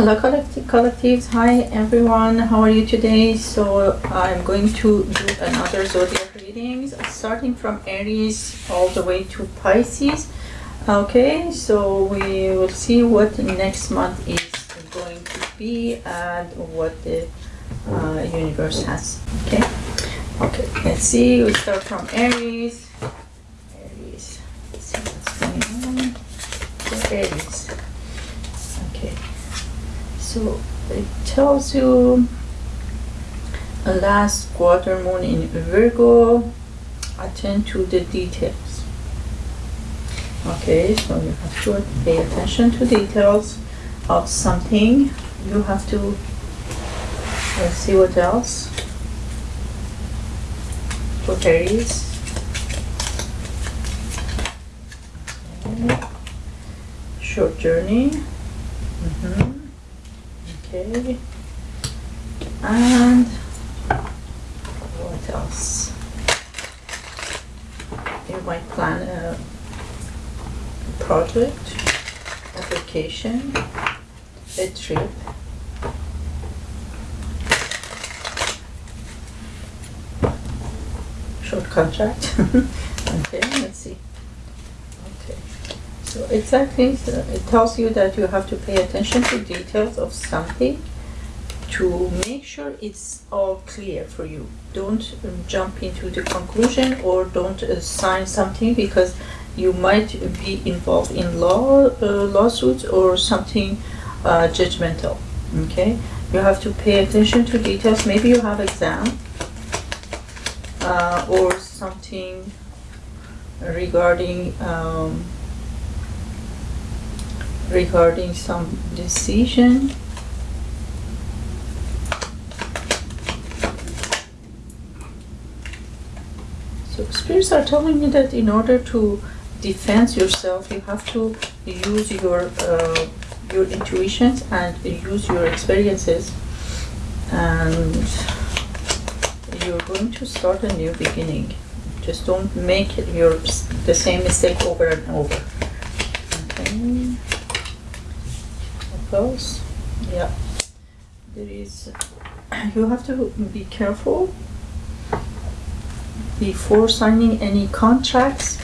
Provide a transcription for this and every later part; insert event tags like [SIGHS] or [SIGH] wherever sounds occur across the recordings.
Hello collective collectives. Hi everyone. How are you today? So I'm going to do another zodiac readings starting from Aries all the way to Pisces. Okay, so we will see what next month is going to be and what the uh, universe has. Okay. Okay. Let's see. We start from Aries. Aries. Let's see what's going on. Aries. So it tells you a last quarter moon in Virgo. Attend to the details. Okay, so you have to pay attention to details of something. You have to let's see what else. For Aries. Short journey. Mm-hmm. Okay. And what else? You might plan a project, application, a trip. Short contract. [LAUGHS] okay, let's see. Exactly, it tells you that you have to pay attention to details of something to make sure it's all clear for you. Don't um, jump into the conclusion or don't uh, sign something because you might be involved in law uh, lawsuits or something uh, judgmental. Okay, you have to pay attention to details. Maybe you have exam uh, or something regarding um, regarding some decision. So spirits are telling me that in order to defend yourself, you have to use your uh, your intuitions and use your experiences, and you're going to start a new beginning. Just don't make your the same mistake over and over. Okay. Else? Yeah. There is. [CLEARS THROAT] You have to be careful before signing any contracts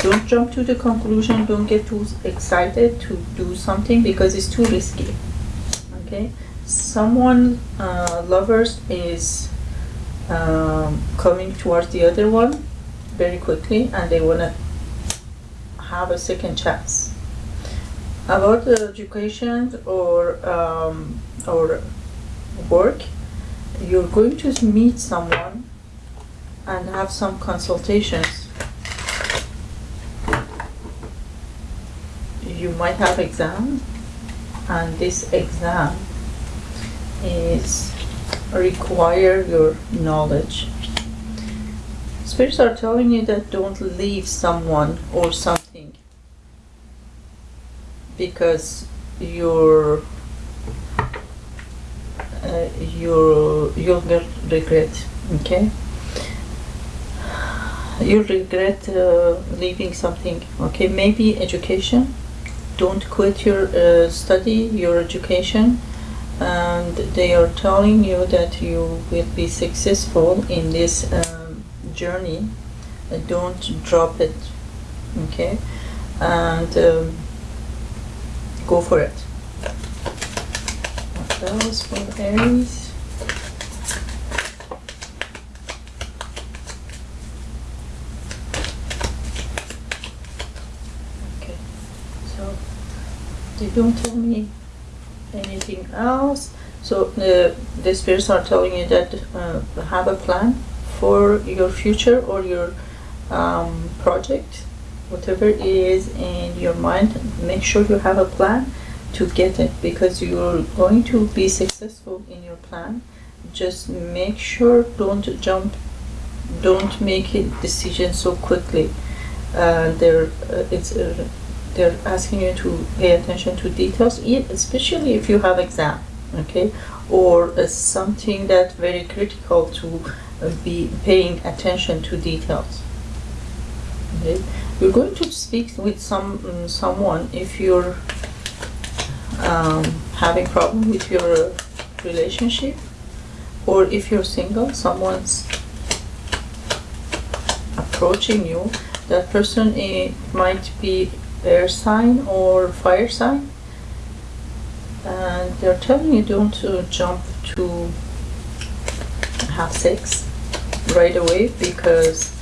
don't jump to the conclusion don't get too excited to do something because it's too risky okay someone uh, lovers is um, coming towards the other one very quickly and they want to have a second chance about the education or um, or work you're going to meet someone and have some consultations. You might have exam and this exam is require your knowledge. Spirits are telling you that don't leave someone or something because you're uh, you're you'll regret okay? You regret uh, leaving something okay? Maybe education. Don't quit your uh, study your education and they are telling you that you will be successful in this um, journey. Uh, don't drop it okay? And um, go for it. What else for Aries Okay, so they don't tell me anything else. So the the spirits are telling you that uh, have a plan for your future or your um, project, whatever it is in your mind. Make sure you have a plan to get it because you're going to be successful in your plan. Just make sure don't jump, don't make a decision so quickly. Uh, they're uh, it's uh, they're asking you to pay attention to details, especially if you have exam, okay, or uh, something that's very critical to uh, be paying attention to details. Okay, you're going to speak with some um, someone if you're um, having problem with your relationship or if you're single someone's approaching you. That person eh, might be air sign or fire sign. And they're telling you don't uh, jump to have sex right away because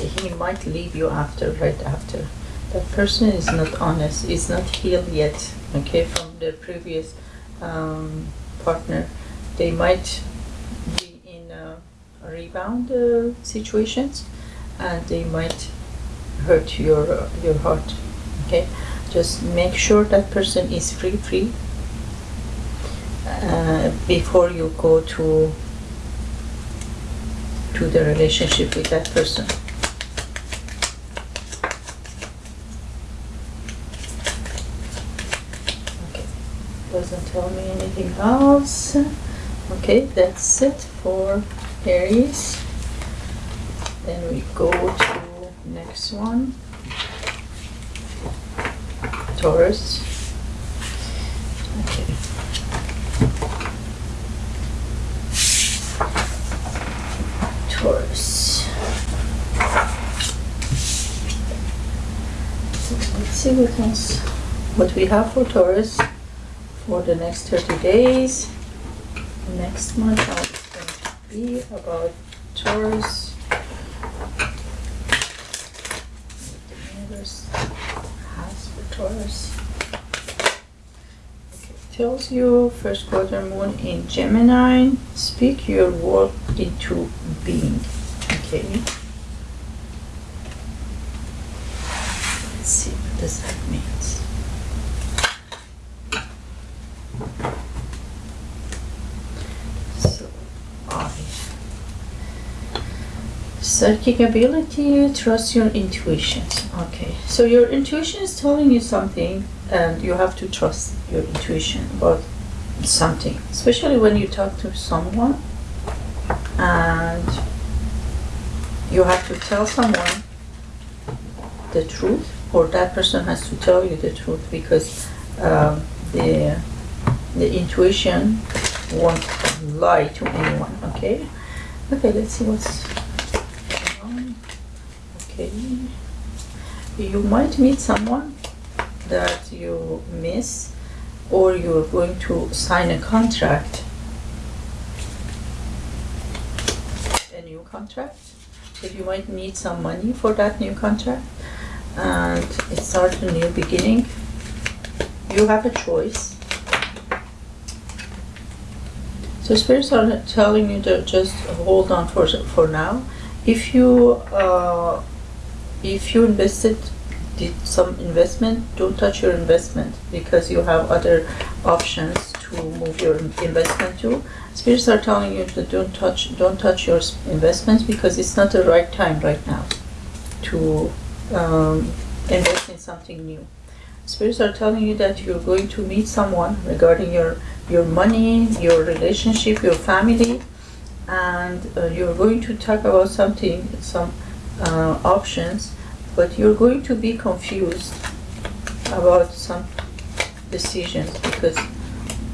he might leave you after right after. That person is not honest is not healed yet okay from their previous um, partner. They might be in uh, rebound uh, situations and they might hurt your your heart okay? Just make sure that person is free free uh, before you go to to the relationship with that person okay doesn't tell me anything else? Okay that's it for Aries. Then we go to next one. Taurus. Okay. Taurus. Let's see what else what we have for Taurus for the next 30 days. Next month to be about Taurus has for Taurus okay. tells you first quarter moon in Gemini. Speak your word into being. Okay. Let's see what does that means So, I. Psychic ability, trust your intuitions. Okay, so your intuition is telling you something, and you have to trust your intuition about something, especially when you talk to someone and you have to tell someone the truth, or that person has to tell you the truth because um, the the intuition won't lie to anyone okay okay let's see what's. Okay. You might meet someone that you miss or you're going to sign a contract. A new contract. That you might need some money for that new contract and it starts a new beginning you have a choice. So spirits are telling you to just hold on for for now. If you uh, if you invested did some investment, don't touch your investment because you have other options to move your investment to. Spirits are telling you to don't touch don't touch your investments because it's not the right time right now to um, invest in something new. Spirits are telling you that you're going to meet someone regarding your your money, your relationship, your family, and uh, you're going to talk about something, some uh, options, but you're going to be confused about some decisions because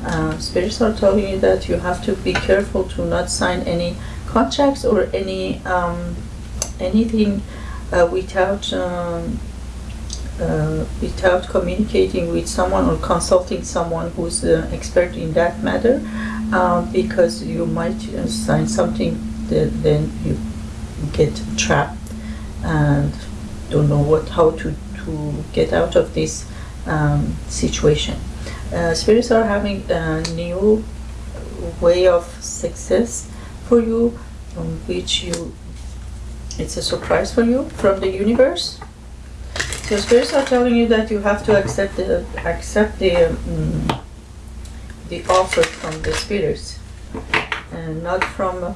uh, spirits are telling you that you have to be careful to not sign any contracts or any um, anything uh, without um, uh, without communicating with someone or consulting someone who's an expert in that matter um, because you might uh, sign something that then you get trapped and don't know what how to, to get out of this um, situation. Uh, spirits are having a new way of success for you, which you it's a surprise for you from the universe. So spirits are telling you that you have to accept the accept the um, the offer from the spirits, and not from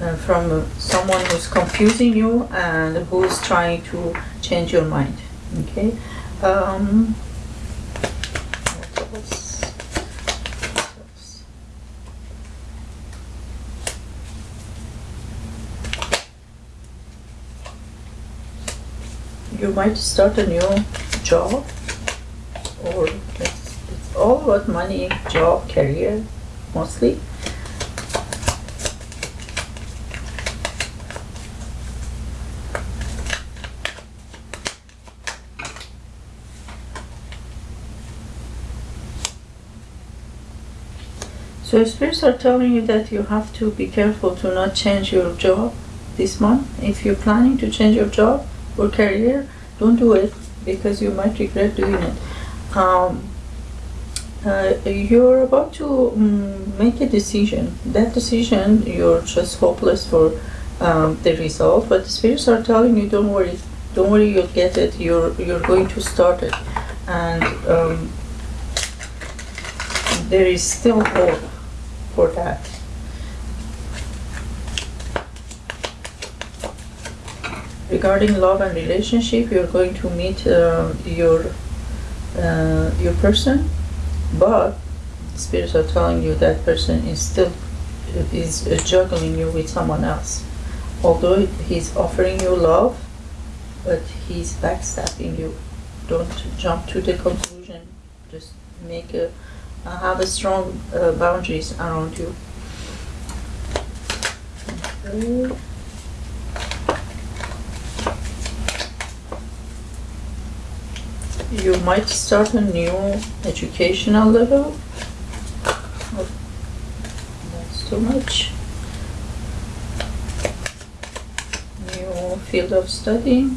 uh, from someone who's confusing you and who's trying to change your mind. Okay. Um? You might start a new job, or it's, it's all about money, job, career, mostly. So spirits are telling you that you have to be careful to not change your job this month. If you're planning to change your job or career, don't do it because you might regret doing it. Um, uh, you're about to um, make a decision. That decision, you're just hopeless for um, the result. But the spirits are telling you, don't worry, don't worry, you'll get it. You're you're going to start it, and um, there is still hope for that. Regarding love and relationship, you're going to meet uh, your uh, your person, but spirits are telling you that person is still is juggling you with someone else. Although he's offering you love, but he's backstabbing you. Don't jump to the conclusion. Just make a have a strong uh, boundaries around you. You might start a new educational level. Oh, that's too much. New field of study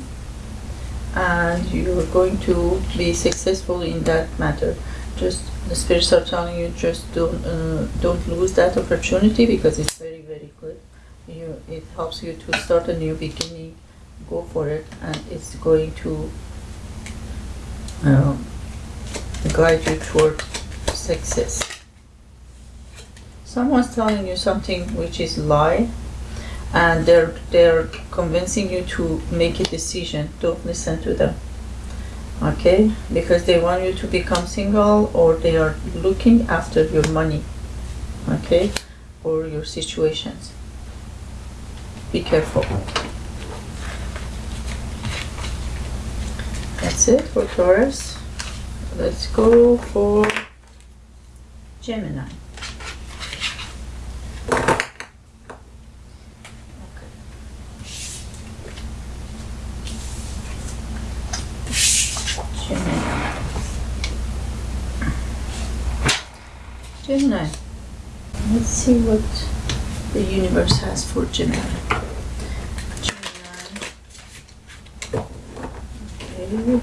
and you're going to be successful in that matter. Just the spirits are telling you just don't uh, don't lose that opportunity because it's very very good. You it helps you to start a new beginning. Go for it and it's going to um, guide you toward success. Someone's telling you something which is lie and they're they're convincing you to make a decision. Don't listen to them okay? Because they want you to become single or they are looking after your money. Okay? Or your situations. Be careful. That's it for Taurus. Let's go for Gemini Gemini. Let's see what the universe has for Gemini. Gemini. Okay.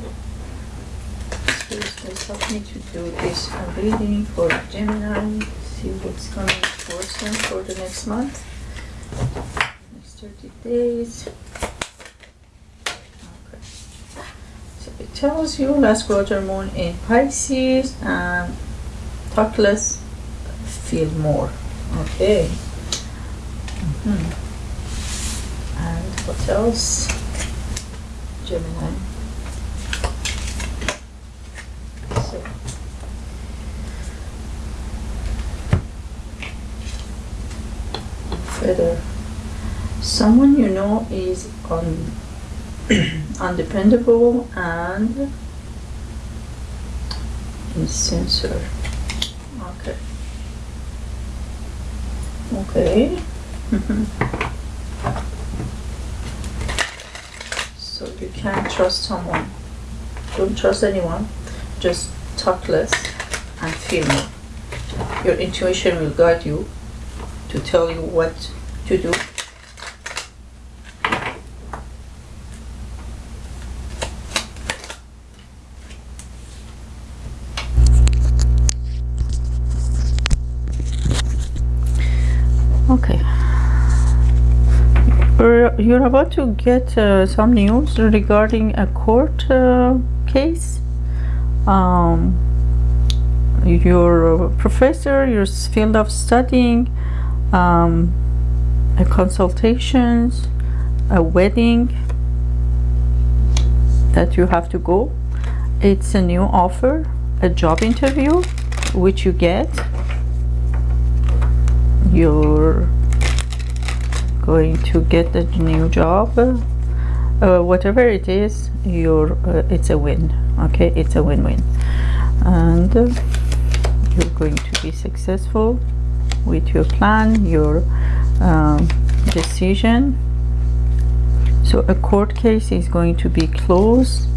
Please help me to do this reading for Gemini. See what's coming towards them for the next month. Next 30 days. Okay. So it tells you last quarter moon in Pisces and talk less feel more. Okay. Mm -hmm. And what else? Gemini. So. Further. Someone you know is un [CLEARS THROAT] undependable and insincere. Okay. Okay. [LAUGHS] so you can't trust someone. Don't trust anyone. Just talk less and feel more. Your intuition will guide you to tell you what to do you're about to get uh, some news regarding a court uh, case. Um, your professor, your field of studying, um, a consultations, a wedding that you have to go. It's a new offer, a job interview, which you get. Your going to get a new job. Uh, whatever it is you're uh, it's a win okay? It's a win-win. And uh, you're going to be successful with your plan your um, decision. So a court case is going to be closed.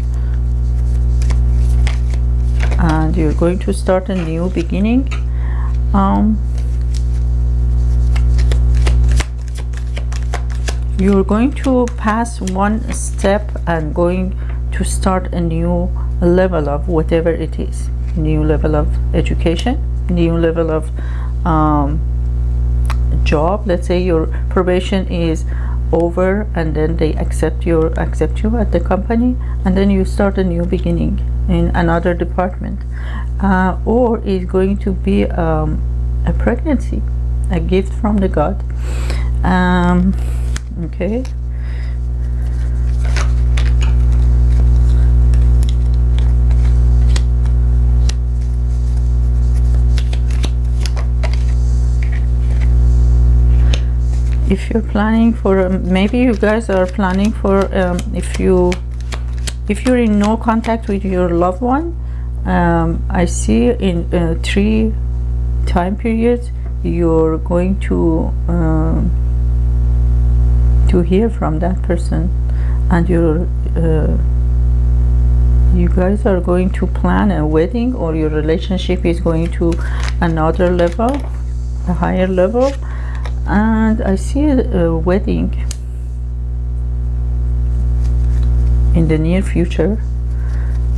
And you're going to start a new beginning. Um, you're going to pass one step and going to start a new level of whatever it is. New level of education new level of um, job. Let's say your probation is over and then they accept your accept you at the company and then you start a new beginning in another department. Uh, or is going to be um, a pregnancy a gift from the God. Um, okay. If you're planning for um, maybe you guys are planning for um, if you if you're in no contact with your loved one um, I see in uh, three time periods you're going to um, to hear from that person and you're uh, you guys are going to plan a wedding or your relationship is going to another level a higher level? And I see a, a wedding in the near future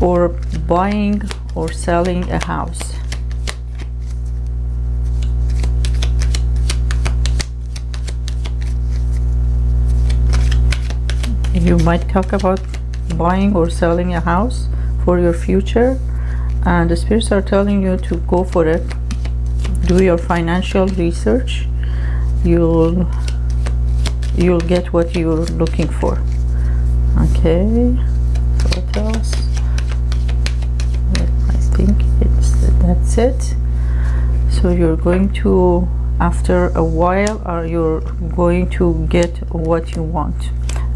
or buying or selling a house you might talk about buying or selling a house for your future and the spirits are telling you to go for it. Do your financial research. You'll you'll get what you're looking for. Okay so what else? I think it's that's it. So you're going to after a while are you're going to get what you want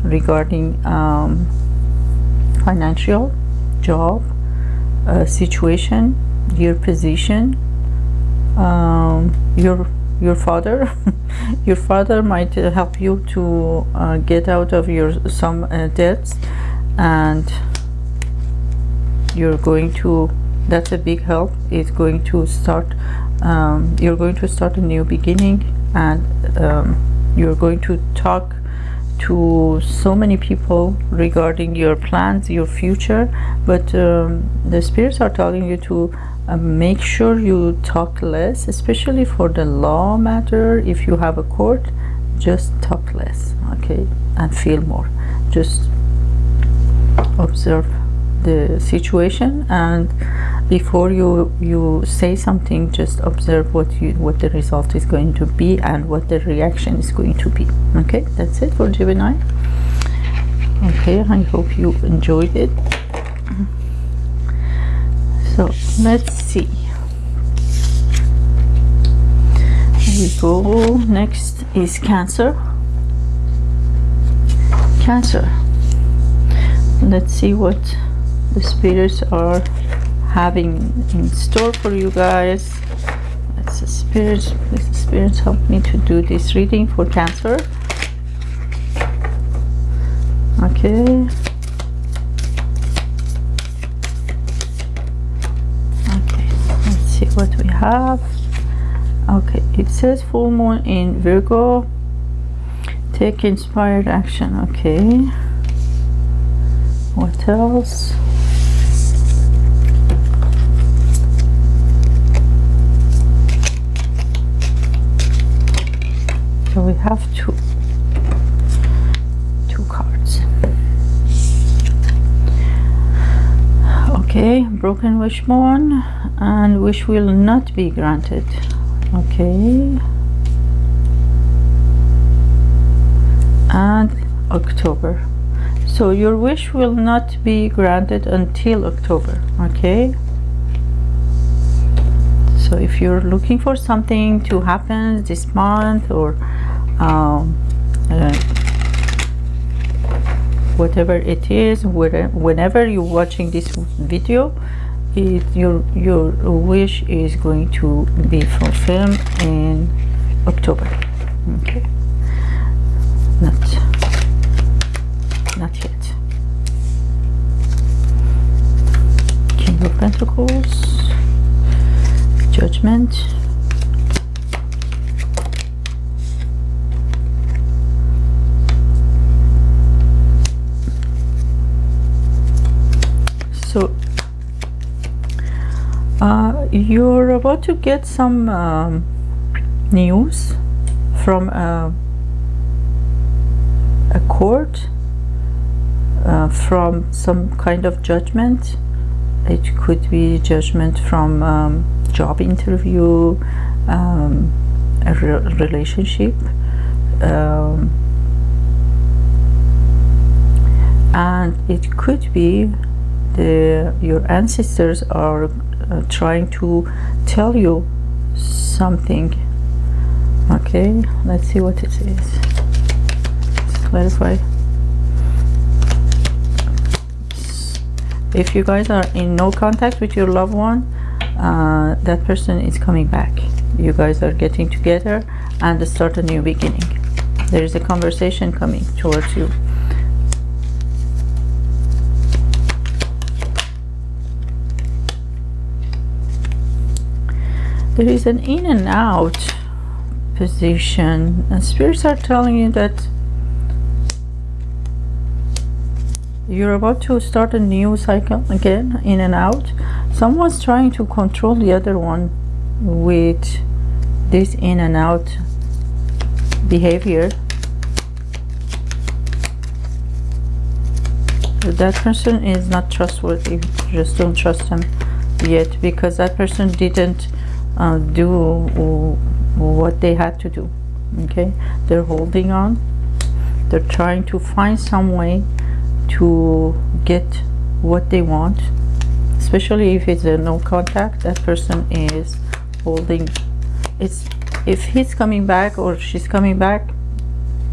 regarding um, financial job uh, situation your position um, your your father. [LAUGHS] Your father might uh, help you to uh, get out of your some uh, debts and you're going to that's a big help. It's going to start um, you're going to start a new beginning and um, you're going to talk to so many people regarding your plans your future but um, the spirits are telling you to uh, make sure you talk less especially for the law matter. If you have a court just talk less okay and feel more. Just observe the situation and before you you say something just observe what you what the result is going to be and what the reaction is going to be. Okay that's it for Gemini. Okay I hope you enjoyed it. So let's see. We go. Next is cancer. Cancer. Let's see what the spirits are having in store for you guys. Let's the spirits please the spirits help me to do this reading for cancer. Okay. Okay, let's see what we have. Okay it says full moon in Virgo. Take inspired action okay. What else so we have two two cards. Okay broken wish wishbone and wish will not be granted. Okay. And October. So your wish will not be granted until October. Okay. So if you're looking for something to happen this month or um, uh, whatever it is whenever you're watching this video it, your your wish is going to be fulfilled in October. Okay. Not not yet. King of Pentacles, Judgment. So uh, you're about to get some um, news from a, a court uh, from some kind of judgment. It could be judgment from um, job interview um, a re relationship um, and it could be the your ancestors are uh, trying to tell you something. Okay let's see what it is let's clarify if you guys are in no contact with your loved one uh, that person is coming back. You guys are getting together and start a new beginning. There is a conversation coming towards you there is an in and out position and spirits are telling you that you're about to start a new cycle again in and out. Someone's trying to control the other one with this in and out behavior. That person is not trustworthy. Just don't trust them yet because that person didn't uh, do what they had to do okay? They're holding on. They're trying to find some way to get what they want especially if it's a no contact that person is holding. It's if he's coming back or she's coming back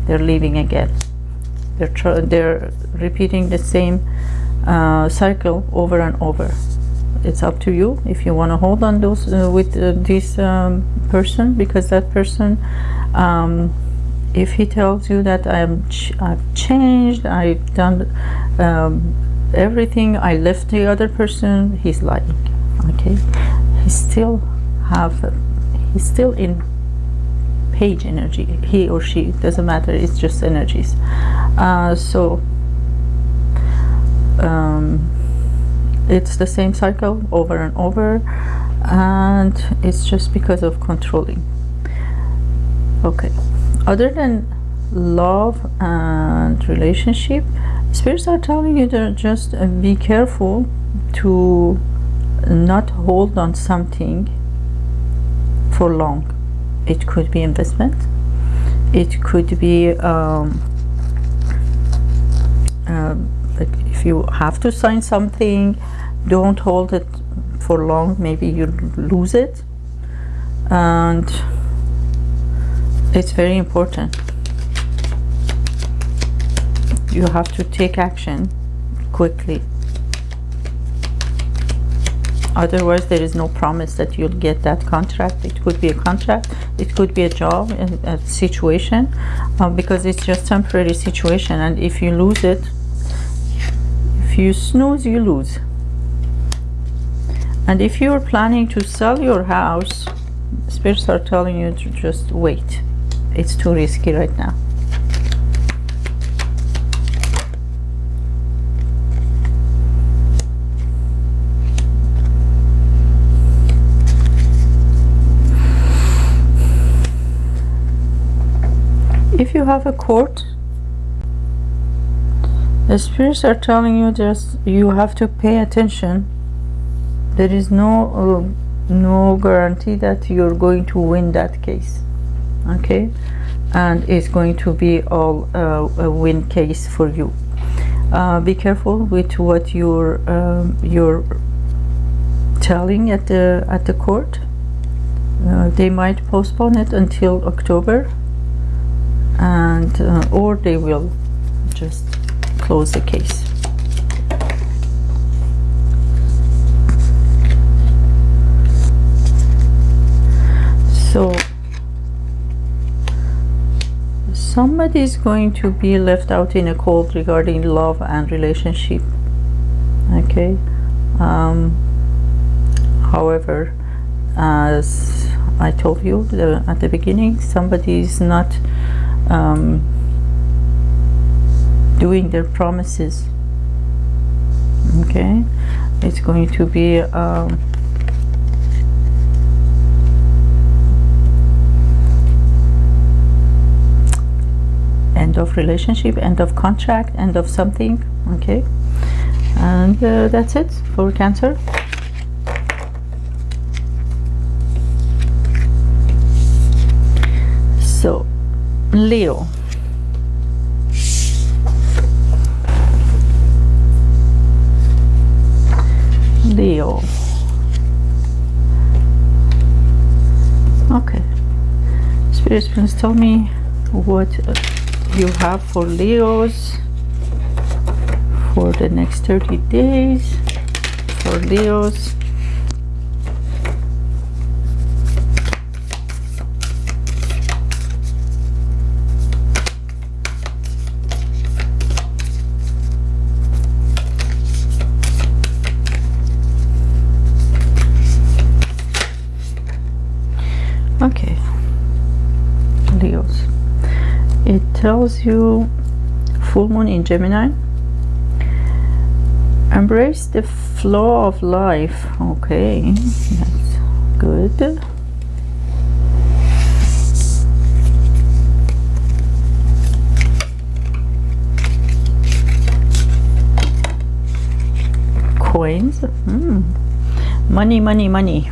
they're leaving again. They're they're repeating the same uh, cycle over and over it's up to you if you want to hold on those uh, with uh, this um, person because that person um, if he tells you that I'm ch I've changed I've done um, everything I left the other person he's lying okay? He still have he's still in page energy he or she doesn't matter it's just energies. Uh, so um, it's the same cycle over and over and it's just because of controlling. Okay. Other than love and relationship spirits are telling you to just be careful to not hold on something for long. It could be investment. It could be um, if you have to sign something don't hold it for long maybe you lose it. And it's very important. You have to take action quickly. Otherwise there is no promise that you'll get that contract. It could be a contract it could be a job and a situation uh, because it's just temporary situation. And if you lose it if you snooze you lose. And if you're planning to sell your house spirits are telling you to just wait. It's too risky right now. If you have a court the spirits are telling you just you have to pay attention. There is no uh, no guarantee that you're going to win that case okay? And it's going to be all uh, a win case for you. Uh, be careful with what you're um, you're telling at the at the court. Uh, they might postpone it until October and uh, or they will close the case. So somebody is going to be left out in a cold regarding love and relationship okay? Um, however as I told you the, at the beginning somebody is not um, doing their promises. Okay? It's going to be um, end of relationship end of contract end of something. Okay? And uh, that's it for cancer. So leo leo okay. Spirit please tell me what you have for leos for the next 30 days? For leos okay leos it you full moon in gemini. Embrace the flow of life. Okay that's good. Coins. Hmm. money money money.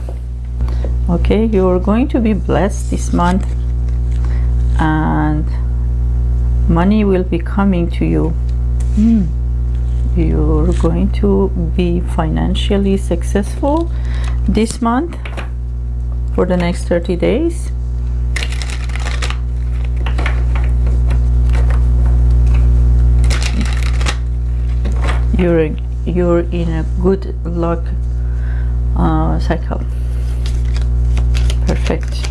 Okay you're going to be blessed this month. And money will be coming to you. Hmm. you're going to be financially successful this month for the next 30 days. You're you're in a good luck uh, cycle. Perfect.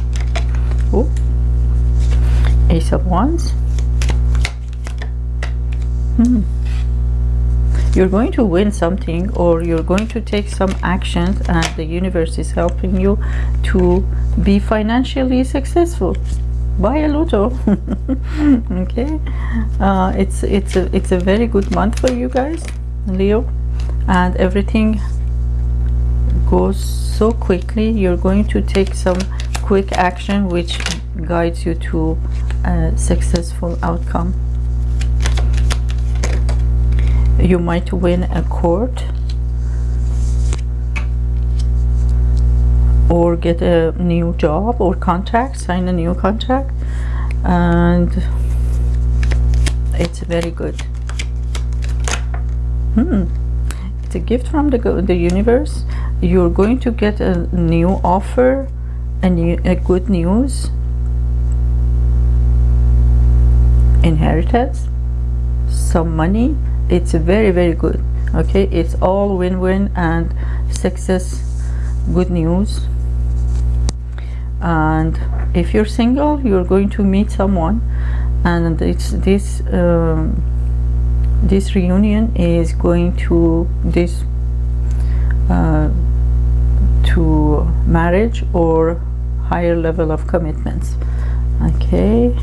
Oh ace of wands hmm. you're going to win something or you're going to take some actions and the universe is helping you to be financially successful. Buy a lotto. [LAUGHS] Okay. Uh, it's it's a it's a very good month for you guys leo. And everything goes so quickly. You're going to take some quick action which guides you to a successful outcome you might win a court or get a new job or contract sign a new contract and it's very good. Hmm. It's a gift from the, the universe. You're going to get a new offer a, new, a good news. Inheritance. Some money it's very very good okay? It's all win-win and success good news. And if you're single you're going to meet someone. And it's this um, this reunion is going to this uh, to marriage or higher level of commitments okay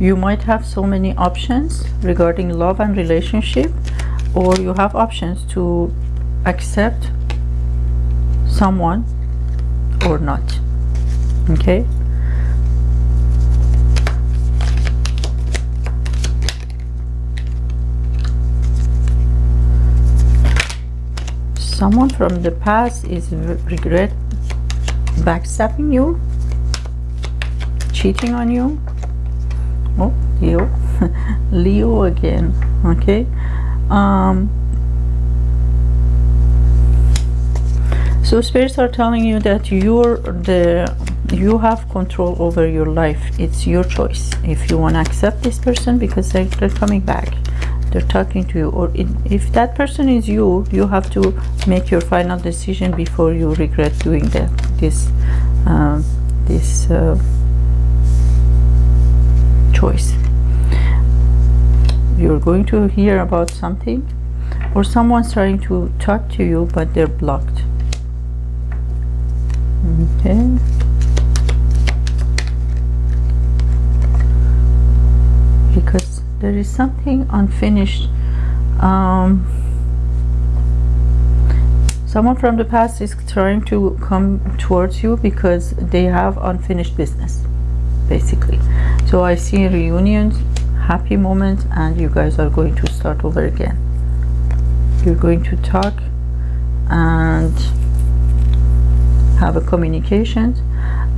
you might have so many options regarding love and relationship or you have options to accept someone or not okay? Someone from the past is regret backstabbing you cheating on you oh leo. [LAUGHS] Leo again okay? Um so spirits are telling you that you're the you have control over your life. It's your choice if you want to accept this person because they're, they're coming back. They're talking to you. Or if that person is you you have to make your final decision before you regret doing that this um, this uh, choice. You're going to hear about something or someone's trying to talk to you but they're blocked. Okay. Because there is something unfinished um, someone from the past is trying to come towards you because they have unfinished business basically so I see reunions happy moments and you guys are going to start over again. You're going to talk and have a communication.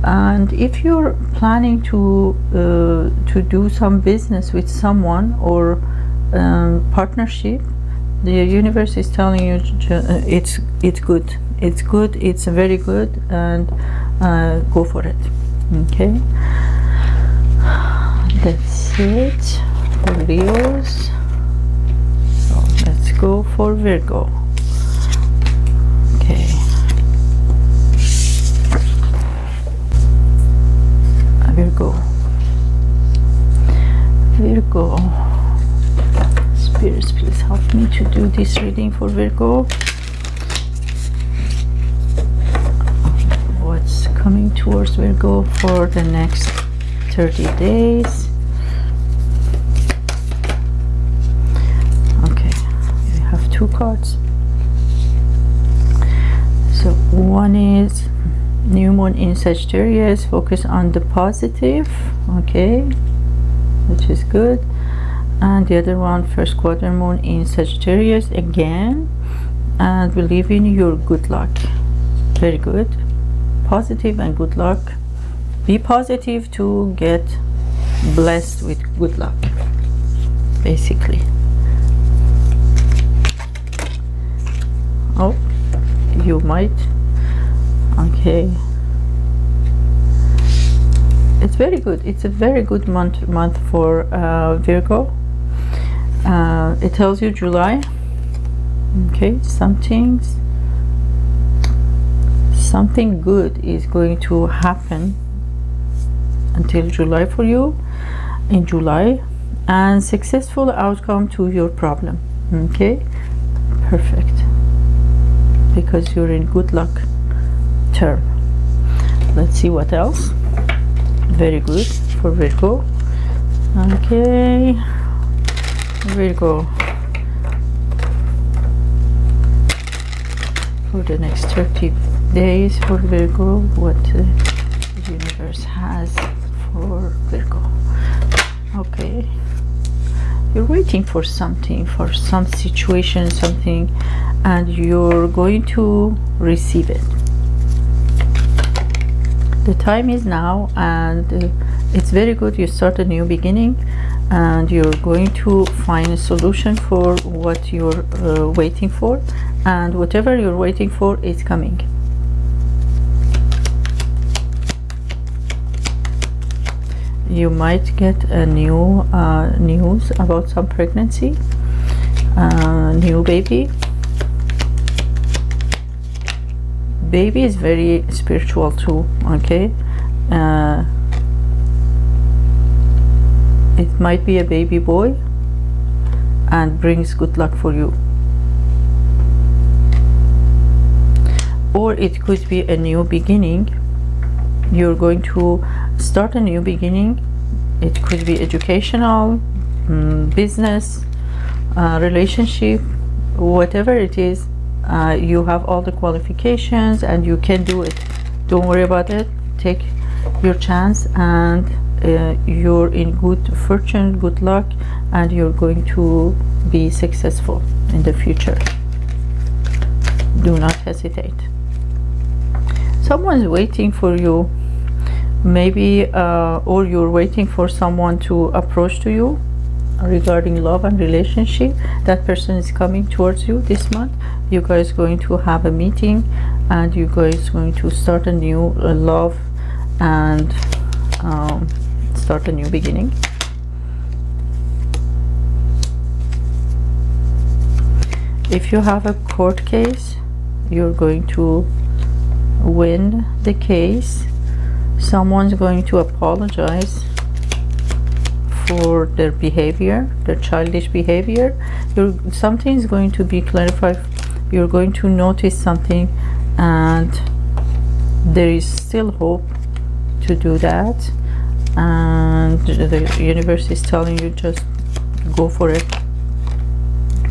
And if you're planning to uh, to do some business with someone or um, partnership the universe is telling you uh, it's it's good. It's good it's very good and uh, go for it. Okay that's it. For Leos so let's go for Virgo. Okay. Virgo. Virgo. Spirits please help me to do this reading for Virgo. What's coming towards Virgo for the next 30 days okay we have two cards. So one is new moon in Sagittarius. Focus on the positive okay which is good. And the other one first quarter moon in Sagittarius again. And believe in your good luck. Very good. Positive and good luck. Be positive to get blessed with good luck basically oh you might. Okay. It's very good. It's a very good month month for uh, Virgo. Uh, it tells you July. Okay something something good is going to happen until July for you in July and successful outcome to your problem. Okay? Perfect because you're in good luck term. Let's see what else. Very good. For Virgo. Okay. Virgo. For the next 30 days for Virgo what the universe has for Virgo. Okay. You're waiting for something for some situation something and you're going to receive it. The time is now and uh, it's very good you start a new beginning and you're going to find a solution for what you're uh, waiting for and whatever you're waiting for is coming. You might get a new uh, news about some pregnancy uh, new baby baby is very spiritual too okay? Uh, it might be a baby boy and brings good luck for you. Or it could be a new beginning. You're going to start a new beginning. It could be educational um, business uh, relationship whatever it is uh, you have all the qualifications and you can do it. Don't worry about it. Take your chance and uh, you're in good fortune good luck and you're going to be successful in the future. Do not hesitate. Someone's waiting for you. Maybe uh, or you're waiting for someone to approach to you regarding love and relationship that person is coming towards you this month. You guys going to have a meeting and you guys going to start a new uh, love and um, start a new beginning. If you have a court case you're going to win the case. Someone's going to apologize for their behavior their childish behavior. You're, something is going to be clarified. You're going to notice something and there is still hope to do that. And the universe is telling you just go for it.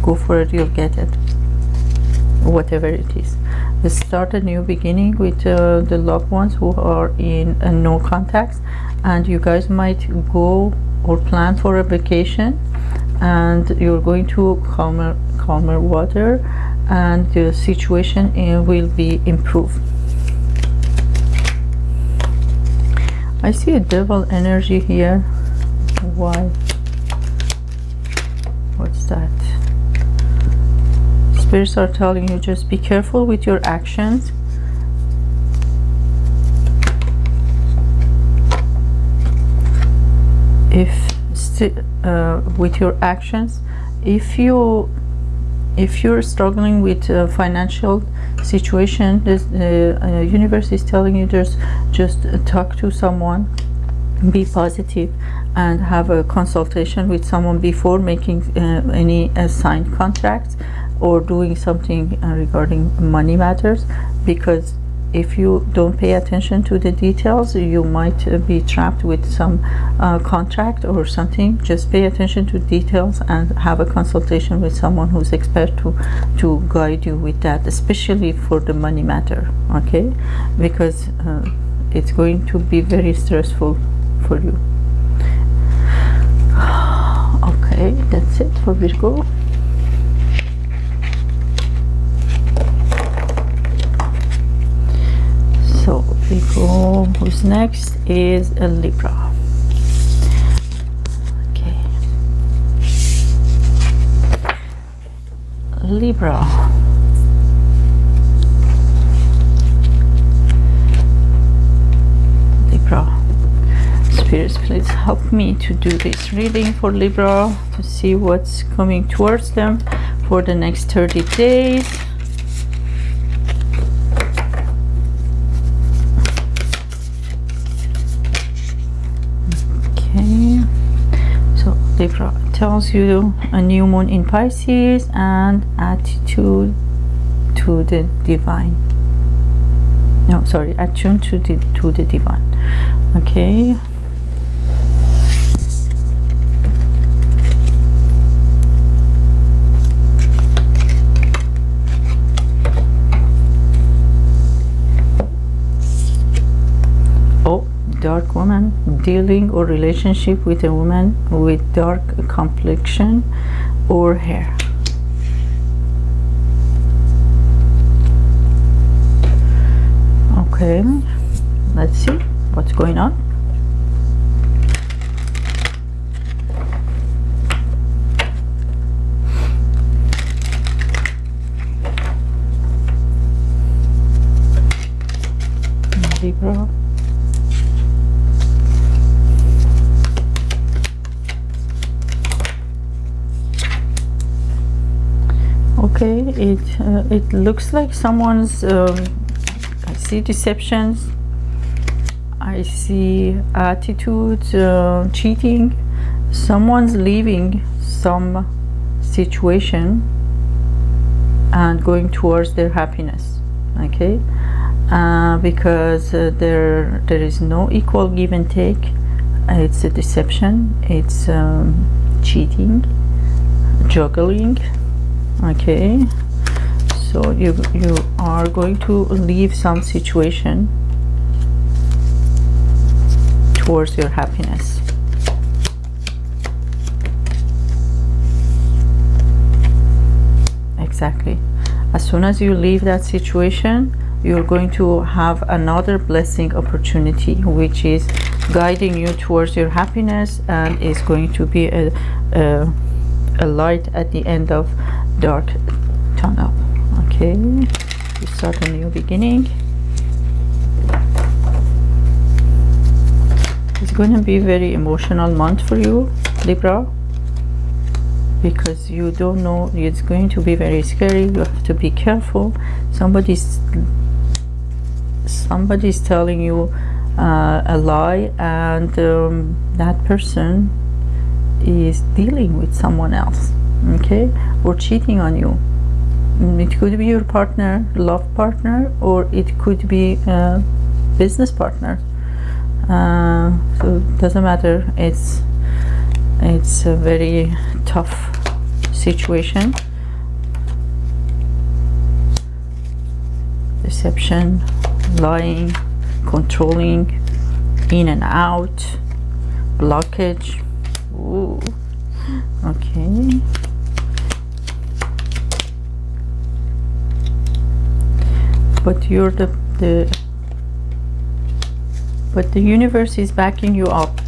Go for it you'll get it. Whatever it is. Start a new beginning with uh, the loved ones who are in uh, no contacts and you guys might go or plan for a vacation and you're going to calmer calmer water and the situation uh, will be improved. I see a devil energy here. Why? What's that? Spirits are telling you just be careful with your actions if uh, with your actions if you if you're struggling with a financial situation the uh, uh, universe is telling you just just talk to someone be positive and have a consultation with someone before making uh, any uh, signed contracts or doing something uh, regarding money matters because if you don't pay attention to the details you might uh, be trapped with some uh, contract or something. Just pay attention to details and have a consultation with someone who's expert to to guide you with that especially for the money matter okay? Because uh, it's going to be very stressful for you. [SIGHS] Okay that's it for Virgo Virgo who's next is a Libra. Okay. Libra. Libra. Spirits please help me to do this reading for Libra to see what's coming towards them for the next 30 days Libra tells you a new moon in Pisces and attitude to the divine. No sorry attune to the to the divine. Okay dark woman dealing or relationship with a woman with dark complexion or hair. Okay let's see what's going on. Libra it uh, it looks like someone's um, I see deceptions. I see attitudes uh, cheating. Someone's leaving some situation and going towards their happiness okay? Uh, because uh, there there is no equal give and take. It's a deception. It's um, cheating juggling okay. So you you are going to leave some situation towards your happiness. Exactly. As soon as you leave that situation you're going to have another blessing opportunity which is guiding you towards your happiness and is going to be a, a, a light at the end of dark tunnel okay we start a new beginning. It's going to be very emotional month for you libra because you don't know it's going to be very scary. You have to be careful. Somebody's somebody's telling you uh, a lie and um, that person is dealing with someone else okay or cheating on you. Mm, it could be your partner love partner or it could be a business partner. Uh, so it doesn't matter. It's it's a very tough situation. Deception lying controlling in and out blockage. Ooh. okay but you're the, the but the universe is backing you up.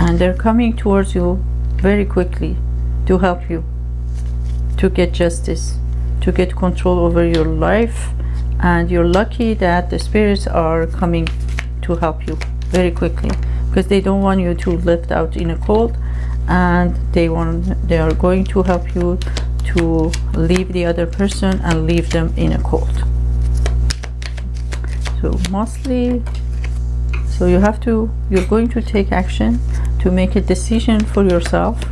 And they're coming towards you very quickly to help you to get justice to get control over your life. And you're lucky that the spirits are coming to help you very quickly because they don't want you to live out in a cold and they want they are going to help you to leave the other person and leave them in a cold so mostly so you have to you're going to take action to make a decision for yourself.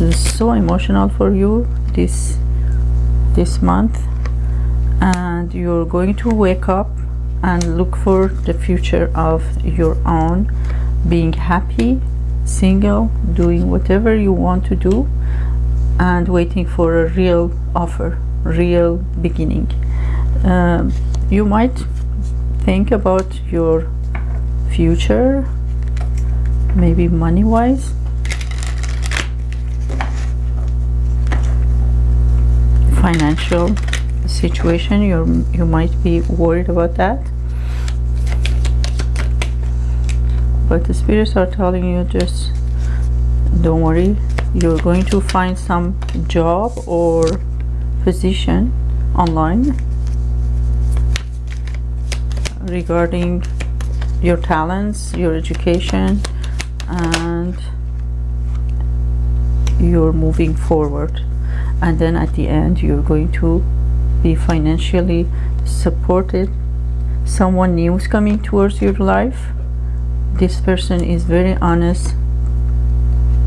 It's so emotional for you this this month. And you're going to wake up and look for the future of your own. Being happy single doing whatever you want to do and waiting for a real offer real beginning. Um, you might think about your future maybe money wise financial situation you you might be worried about that. But the spirits are telling you just don't worry you're going to find some job or position online regarding your talents your education and you're moving forward. And then at the end you're going to be financially supported. Someone new is coming towards your life. This person is very honest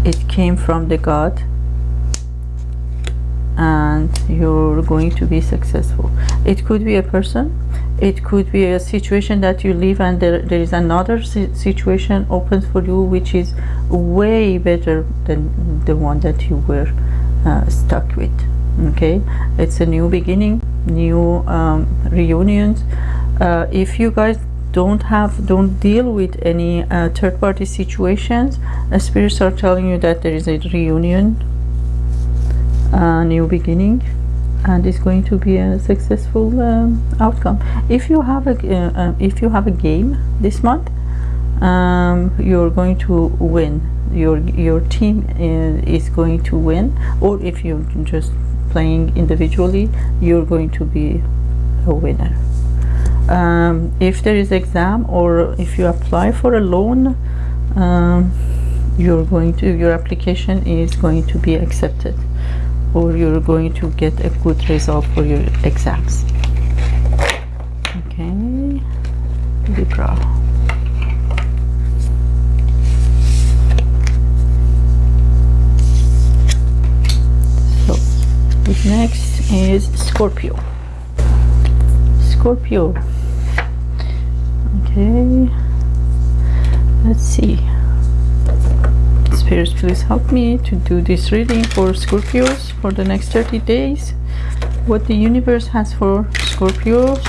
it came from the God. And you're going to be successful. It could be a person. It could be a situation that you live and there, there is another situation opens for you which is way better than the one that you were uh, stuck with. Okay? It's a new beginning new um, reunions. Uh, if you guys don't have don't deal with any uh, third-party situations uh, spirits are telling you that there is a reunion a new beginning and it's going to be a successful um, outcome. If you have a uh, uh if you have a game this month um, you're going to win. Your your team uh, is going to win. Or if you're just playing individually you're going to be a winner um, if there is exam or if you apply for a loan um, you're going to your application is going to be accepted or you're going to get a good result for your exams. Okay. Libra. So next is Scorpio. Scorpio okay. Let's see. Spirits please help me to do this reading for Scorpios for the next 30 days. What the universe has for Scorpios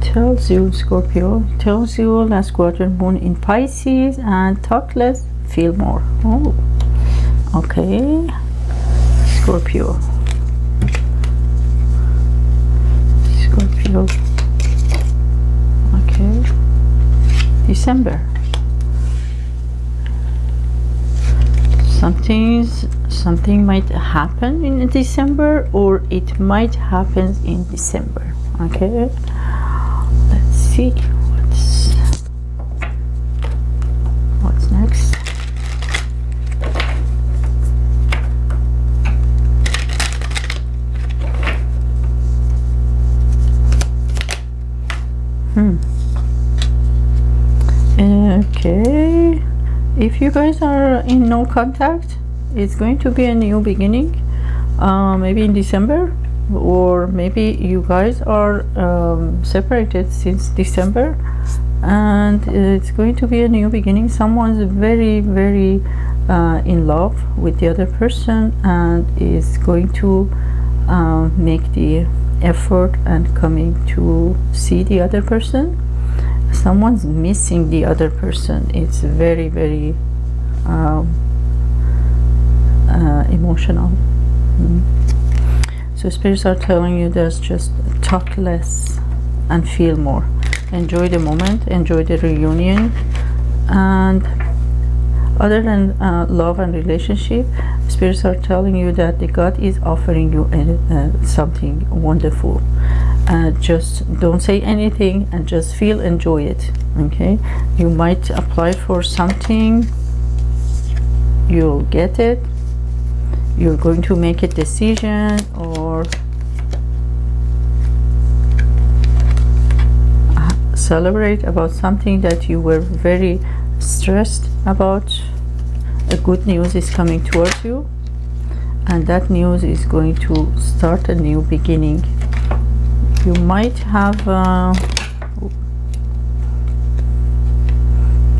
tells you Scorpio tells you last quadrant moon in Pisces and talk less feel more oh okay Scorpio Scorpio okay December. Something's something might happen in December or it might happen in December. Okay. See what's what's next. Hmm. Okay. If you guys are in no contact, it's going to be a new beginning. Uh, maybe in December, or maybe you guys are um, separated since December, and it's going to be a new beginning. Someone's very, very uh, in love with the other person and is going to uh, make the effort and coming to see the other person someone's missing the other person it's very very um, uh, emotional mm. So spirits are telling you there's just talk less and feel more. Enjoy the moment enjoy the reunion. And other than uh, love and relationship spirits are telling you that the god is offering you uh, something wonderful. Uh, just don't say anything and just feel enjoy it okay? You might apply for something you'll get it you're going to make a decision or celebrate about something that you were very stressed about. A good news is coming towards you and that news is going to start a new beginning. You might have uh,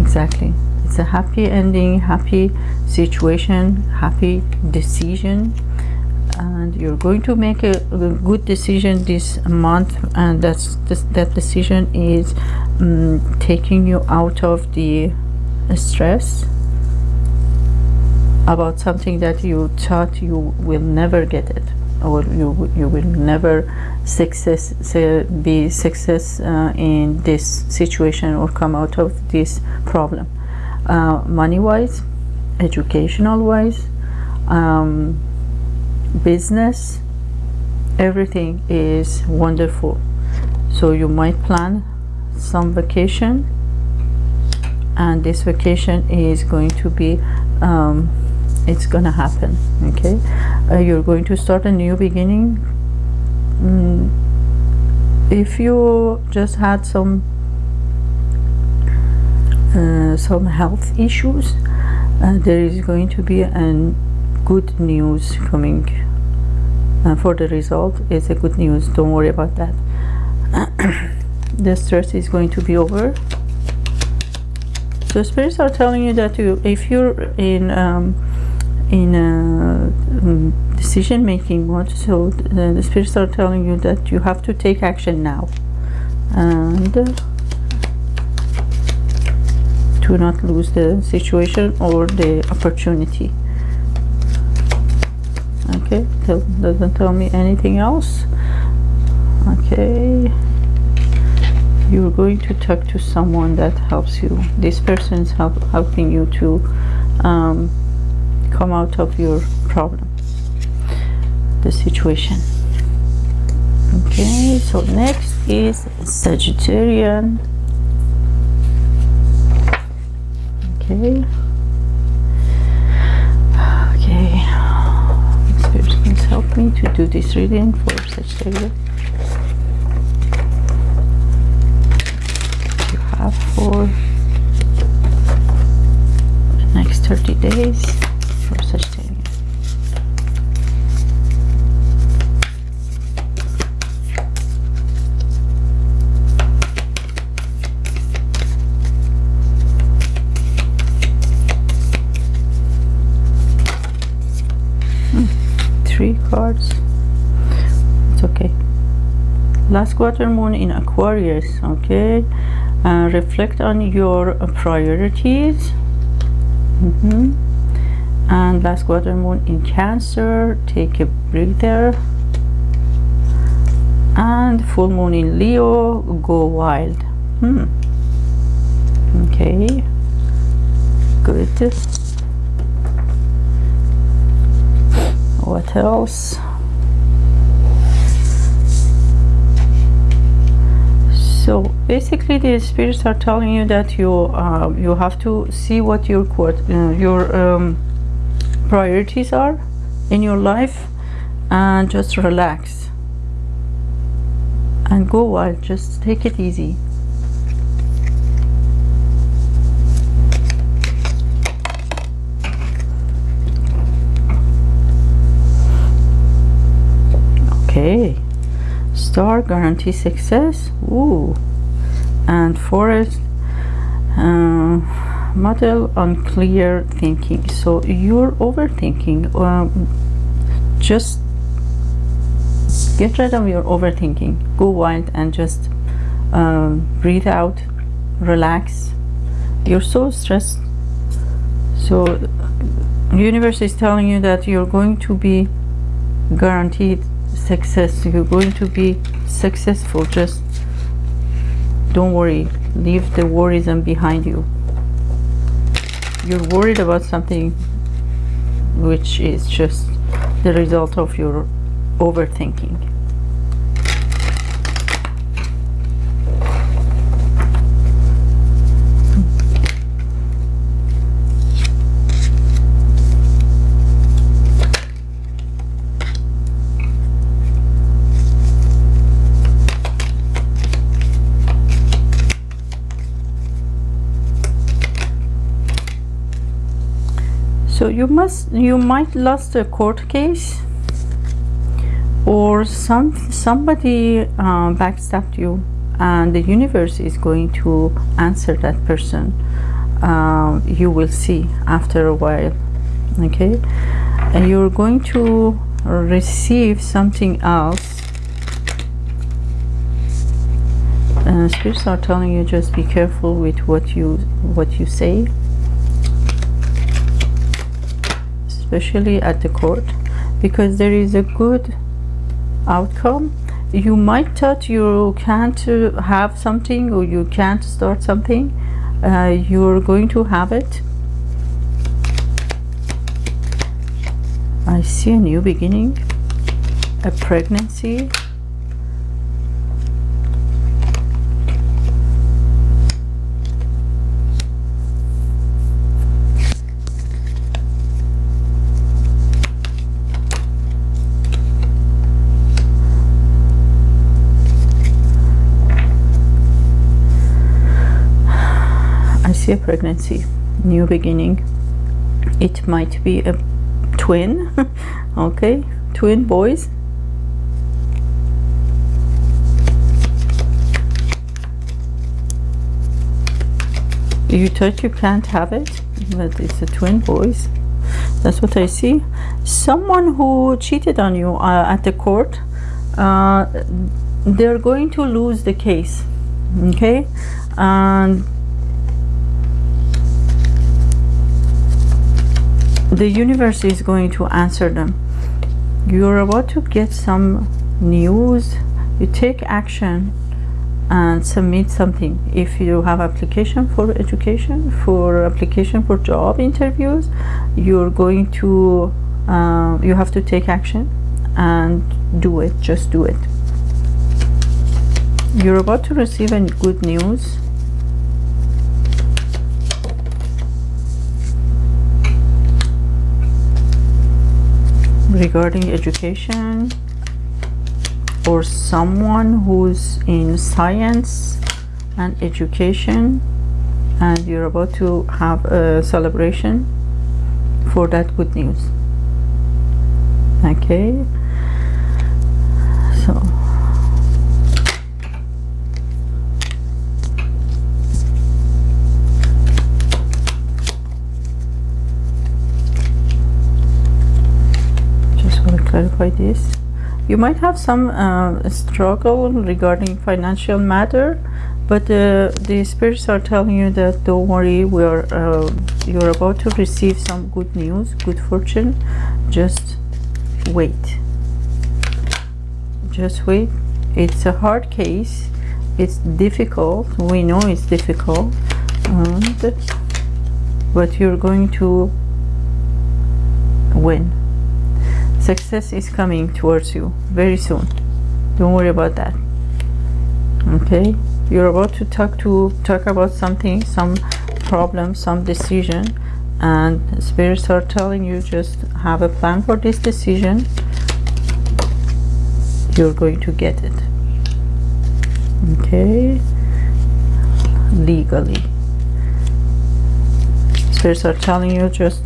exactly it's a happy ending happy situation happy decision. And you're going to make a, a good decision this month. And that's this, that decision is um, taking you out of the stress about something that you thought you will never get it or you you will never success be success uh, in this situation or come out of this problem uh, money wise educational wise um, business everything is wonderful. So you might plan some vacation and this vacation is going to be um, it's gonna happen okay? Uh, you're going to start a new beginning. Mm, if you just had some some health issues uh, there is going to be a good news coming uh, for the result. It's a good news. Don't worry about that. [COUGHS] The stress is going to be over. So spirits are telling you that you, if you're in um, in a um, decision making mode, so the, the, spirits are telling you that you have to take action now. And uh, to not lose the situation or the opportunity. Okay, doesn't tell me anything else. Okay you're going to talk to someone that helps you this person is help, helping you to um, come out of your problem the situation okay so next is Sagittarian okay. Okay. Please help me to do this reading for Sagittarius You have for the next 30 days for Sagittarius. Three cards. It's okay. Last quarter moon in Aquarius, okay uh, reflect on your priorities mm -hmm. and last quarter moon in cancer take a breather and full moon in leo go wild hmm. okay good what else? So basically the spirits are telling you that you uh, you have to see what your uh, your um, priorities are in your life and just relax and go wild. Just take it easy okay star guarantee success. Ooh. and forest uh, model unclear thinking. So you're overthinking um, just get rid of your overthinking. Go wild and just um, breathe out relax. You're so stressed. So universe is telling you that you're going to be guaranteed success. You're going to be successful just don't worry. Leave the worries behind you. You're worried about something which is just the result of your overthinking so you must you might lost a court case or some somebody uh, backstabbed you and the universe is going to answer that person. Uh, you will see after a while okay? And you're going to receive something else. Uh, spirits are telling you just be careful with what you what you say especially at the court because there is a good outcome. You might thought you can't have something or you can't start something. Uh, you're going to have it. I see a new beginning a pregnancy see a pregnancy new beginning. It might be a twin [LAUGHS] okay? Twin boys. You thought you can't have it but it's a twin boys. That's what I see. Someone who cheated on you uh, at the court uh, they're going to lose the case okay? And the universe is going to answer them. You're about to get some news. You take action and submit something. If you have application for education for application for job interviews you're going to uh, you have to take action and do it. Just do it. You're about to receive a good news regarding education or someone who's in science and education and you're about to have a celebration for that good news. Okay? So clarify this. You might have some uh, struggle regarding financial matter but uh, the spirits are telling you that don't worry we are uh, you're about to receive some good news good fortune. Just wait. Just wait. It's a hard case. It's difficult. We know it's difficult. And but you're going to win success is coming towards you very soon. Don't worry about that. Okay? You're about to talk to talk about something some problem some decision and spirits are telling you just have a plan for this decision. You're going to get it. Okay? Legally. Spirits are telling you just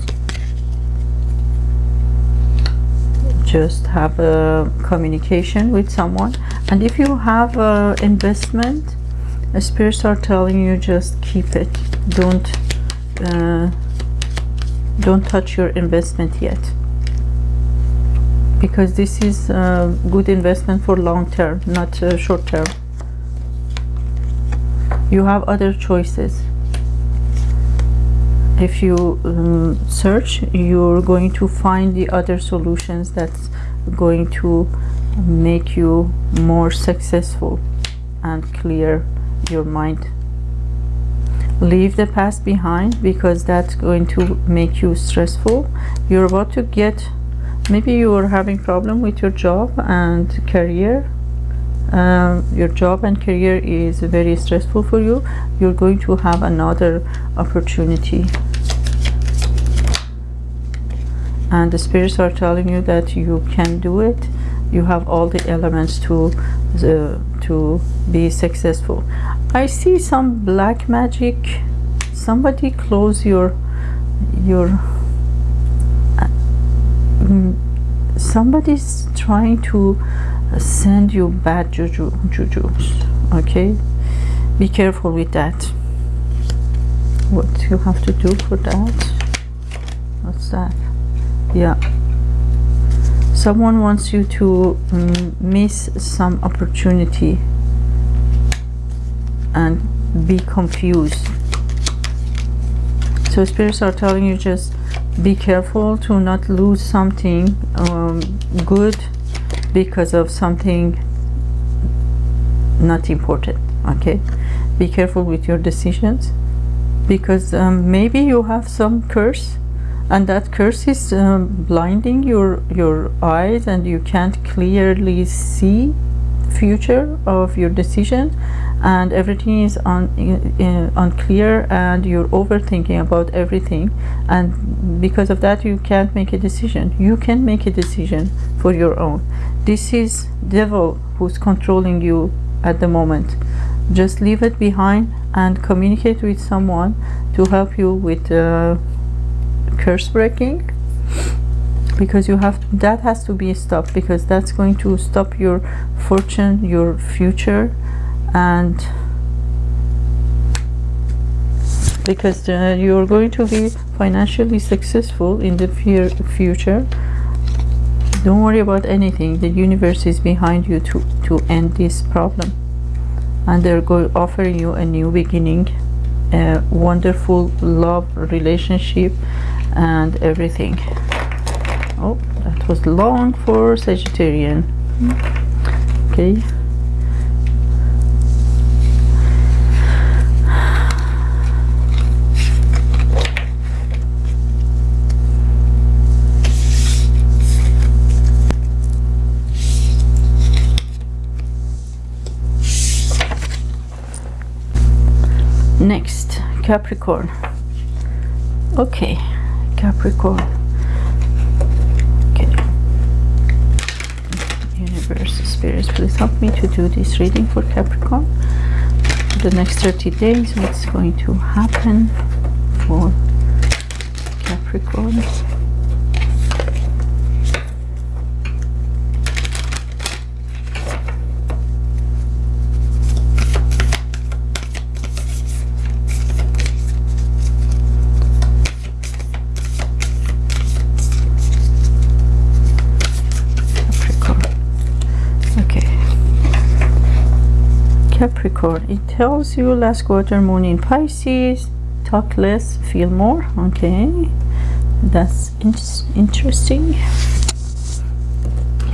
just have a communication with someone. And if you have a investment spirits are telling you just keep it. Don't uh, don't touch your investment yet. Because this is a good investment for long term not uh, short term. You have other choices if you um, search you're going to find the other solutions that's going to make you more successful and clear your mind. Leave the past behind because that's going to make you stressful. You're about to get maybe you are having problem with your job and career. Um, your job and career is very stressful for you. You're going to have another opportunity and the spirits are telling you that you can do it. You have all the elements to uh, to be successful. I see some black magic. Somebody close your your uh, mm, somebody's trying to send you bad juju jujus okay? Be careful with that. What you have to do for that? What's that yeah. Someone wants you to miss some opportunity and be confused. So spirits are telling you just be careful to not lose something um, good because of something not important okay? Be careful with your decisions because um, maybe you have some curse and that curse is um, blinding your your eyes and you can't clearly see future of your decisions. And everything is un, uh, unclear and you're overthinking about everything. And because of that you can't make a decision. You can make a decision for your own. This is devil who's controlling you at the moment. Just leave it behind and communicate with someone to help you with uh, curse breaking because you have that has to be stopped because that's going to stop your fortune your future and because uh, you're going to be financially successful in the future. Don't worry about anything. The universe is behind you to to end this problem. And they're going to offer you a new beginning a wonderful love relationship and everything. Oh that was long for Sagittarian. Okay. Next Capricorn. Okay Capricorn. Okay universe spirits please help me to do this reading for Capricorn. For the next 30 days what's going to happen for Capricorn It tells you last quarter moon in Pisces talk less feel more. Okay. That's in interesting.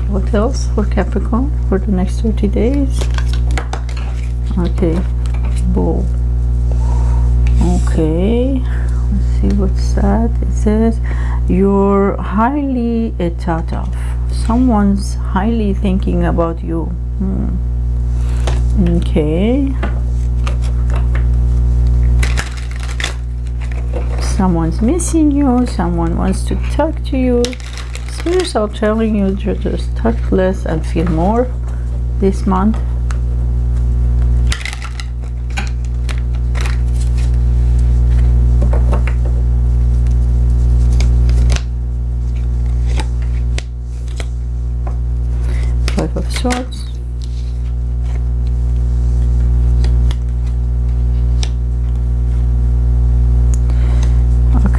What else for Capricorn for the next 30 days? Okay. Bull okay. Let's see what's that. It says you're highly thought of. Someone's highly thinking about you. Hmm. Okay. Someone's missing you someone wants to talk to you. Spirits are telling you to just talk less and feel more this month. Five of swords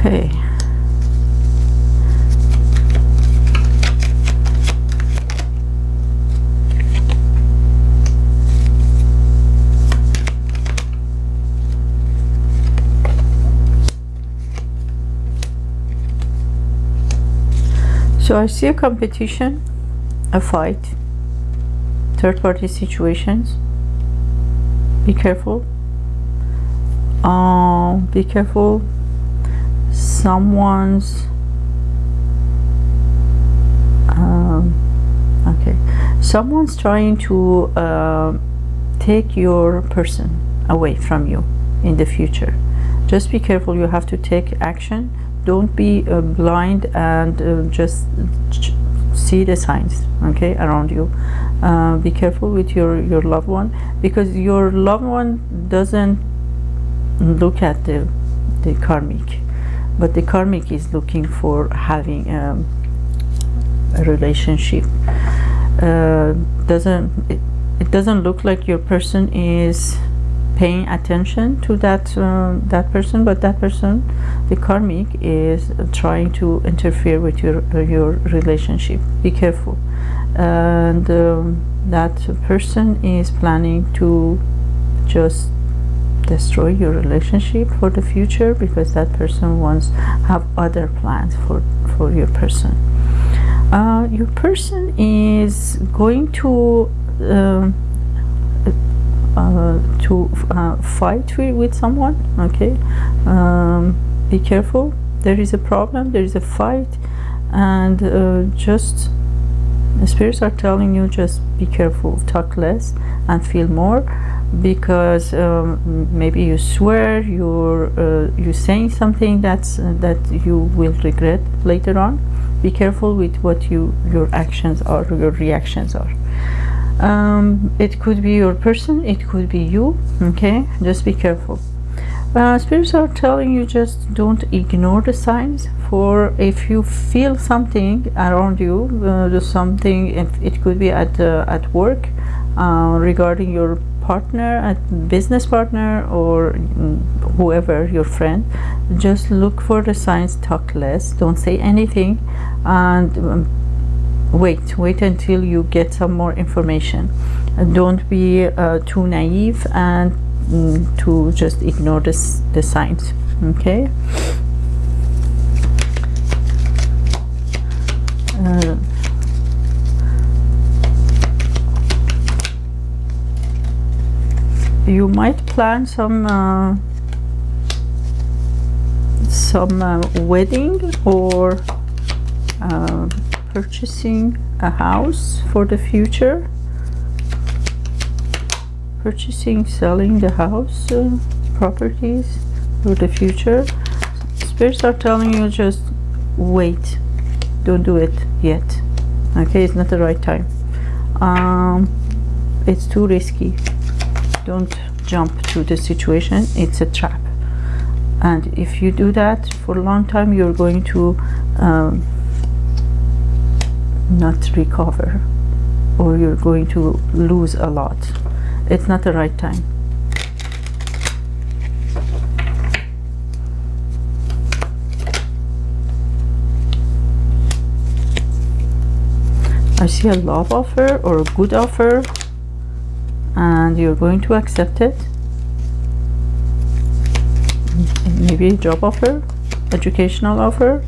okay so I see a competition a fight third party situations. Be careful. Uh, be careful. Someone's um, okay. Someone's trying to uh, take your person away from you in the future. Just be careful. You have to take action don't be uh, blind and uh, just see the signs okay around you. Uh, be careful with your your loved one because your loved one doesn't look at the the karmic but the karmic is looking for having um, a relationship. Uh, doesn't it, it doesn't look like your person is paying attention to that uh, that person but that person the karmic is trying to interfere with your uh, your relationship. Be careful. And um, that person is planning to just destroy your relationship for the future because that person wants have other plans for for your person. Uh, your person is going to um, uh, to uh, fight with someone okay? Um, be careful. There is a problem there is a fight and uh, just the spirits are telling you just be careful talk less and feel more because um, maybe you swear you're uh, you're saying something that's uh, that you will regret later on. Be careful with what you your actions are your reactions are um, it could be your person it could be you okay? Just be careful. Uh, spirits are telling you just don't ignore the signs for if you feel something around you uh, something if it could be at uh, at work uh, regarding your partner a business partner or mm, whoever your friend just look for the signs talk less don't say anything and um, wait wait until you get some more information. Don't be uh, too naive and mm, to just ignore this, the signs okay? Uh, you might plan some uh, some uh, wedding or uh, purchasing a house for the future. Purchasing selling the house uh, properties for the future. Spirits are telling you just wait. Don't do it yet. Okay it's not the right time. Um, it's too risky. Don't jump to the situation. It's a trap. And if you do that for a long time you're going to um, not recover or you're going to lose a lot. It's not the right time. I see a love offer or a good offer and you're going to accept it. Maybe a job offer educational offer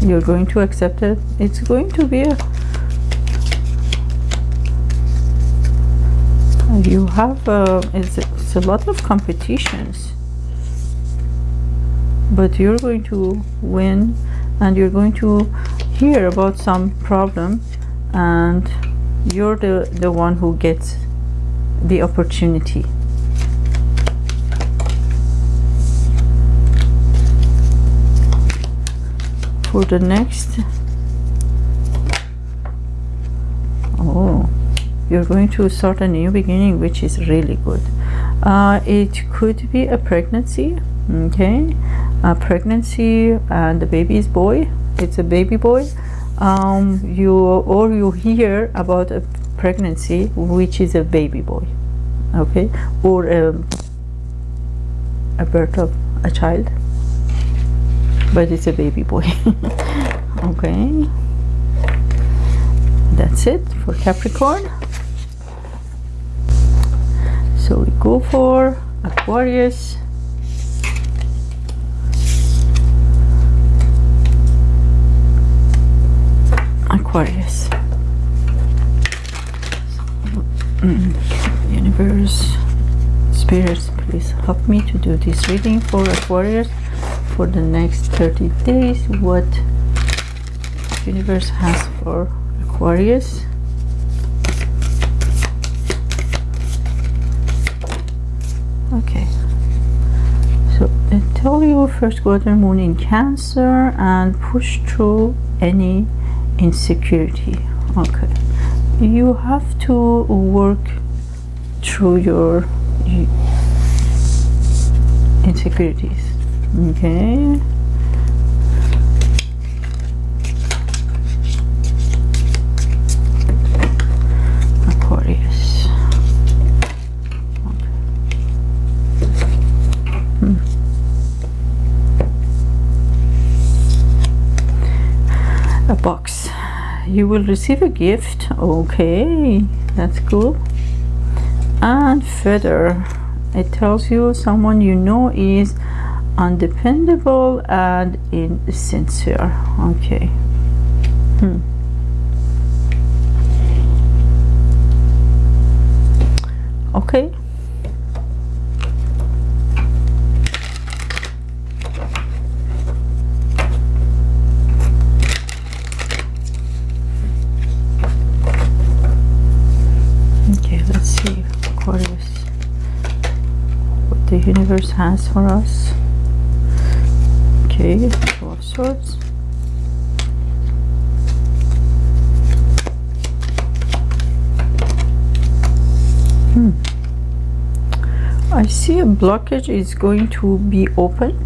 you're going to accept it? It's going to be a you have uh, it's, it's a lot of competitions. But you're going to win and you're going to hear about some problem and you're the the one who gets the opportunity for the next. Oh you're going to start a new beginning which is really good. Uh, it could be a pregnancy okay? A pregnancy and the baby is boy. It's a baby boy. Um, you or you hear about a pregnancy which is a baby boy okay? Or a, a birth of a child but it's a baby boy. [LAUGHS] Okay. That's it for Capricorn. So we go for Aquarius. Aquarius. Mm. universe spirits please help me to do this reading for Aquarius for the next 30 days what universe has for Aquarius. Okay. So I tell you first quarter moon in cancer and push through any insecurity. Okay. You have to work through your insecurities okay Aquarius okay. hmm. a box you will receive a gift okay that's cool and further it tells you someone you know is undependable and insincere. Okay. Hmm. okay. Okay let's see what the universe has for us okay two of swords. Hmm. I see a blockage is going to be open.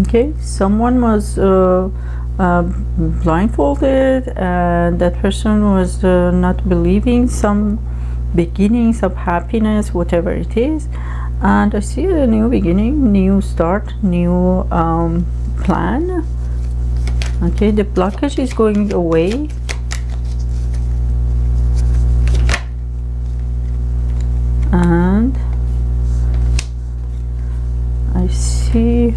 Okay someone was uh, uh, blindfolded and that person was uh, not believing some beginnings of happiness whatever it is. And I see a new beginning new start new um, plan. Okay the blockage is going away. And I see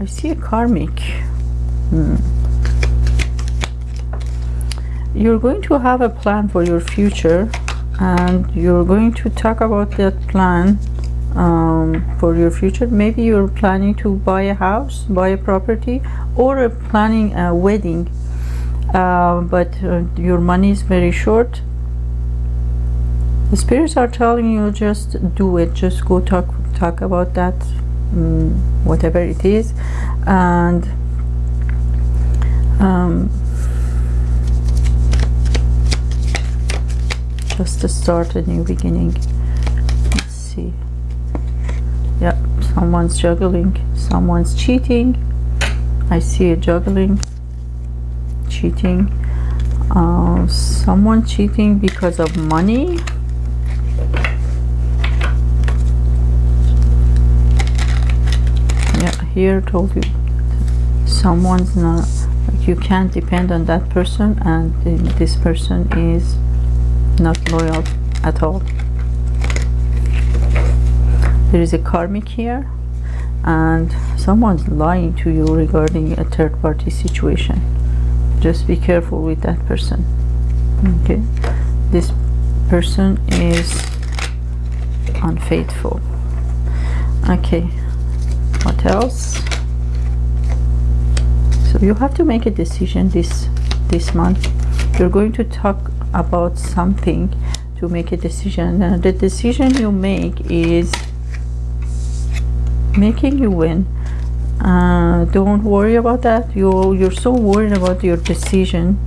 I see a karmic hmm. you're going to have a plan for your future and you're going to talk about that plan um, for your future. Maybe you're planning to buy a house buy a property or planning a wedding. Uh, but uh, your money is very short. The spirits are telling you just do it. Just go talk talk about that um, whatever it is. And um, just to start a new beginning yep someone's juggling someone's cheating. I see a juggling cheating. Uh, someone cheating because of money? Yeah here told you. Someone's not like you can't depend on that person and this person is not loyal at all there is a karmic here and someone's lying to you regarding a third party situation. Just be careful with that person. Okay? This person is unfaithful. Okay. What else? So you have to make a decision this this month. You're going to talk about something to make a decision. The decision you make is making you win. Uh, don't worry about that. You you're so worried about your decision.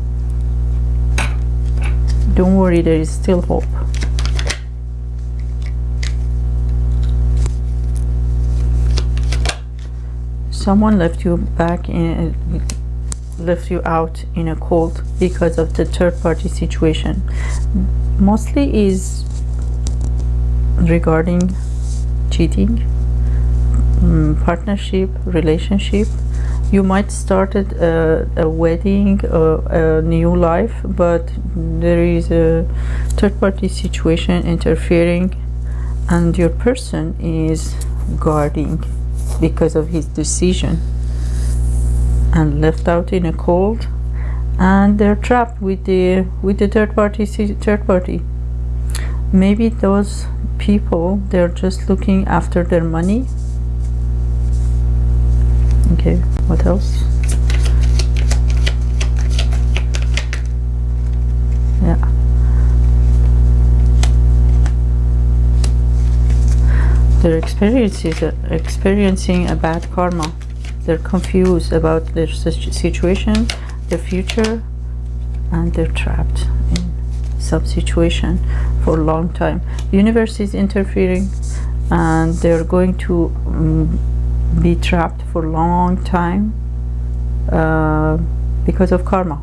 Don't worry there is still hope. Someone left you back in left you out in a cold because of the third party situation. Mostly is regarding cheating um, partnership relationship. You might start a, a wedding a new life but there is a third party situation interfering and your person is guarding because of his decision and left out in a cold and they're trapped with the with the third party third party. Maybe those people they're just looking after their money okay what else? Yeah. They're experiencing experiencing a bad karma. They're confused about their situation their future and they're trapped in some situation for a long time. The universe is interfering and they're going to um, be trapped for a long time uh, because of karma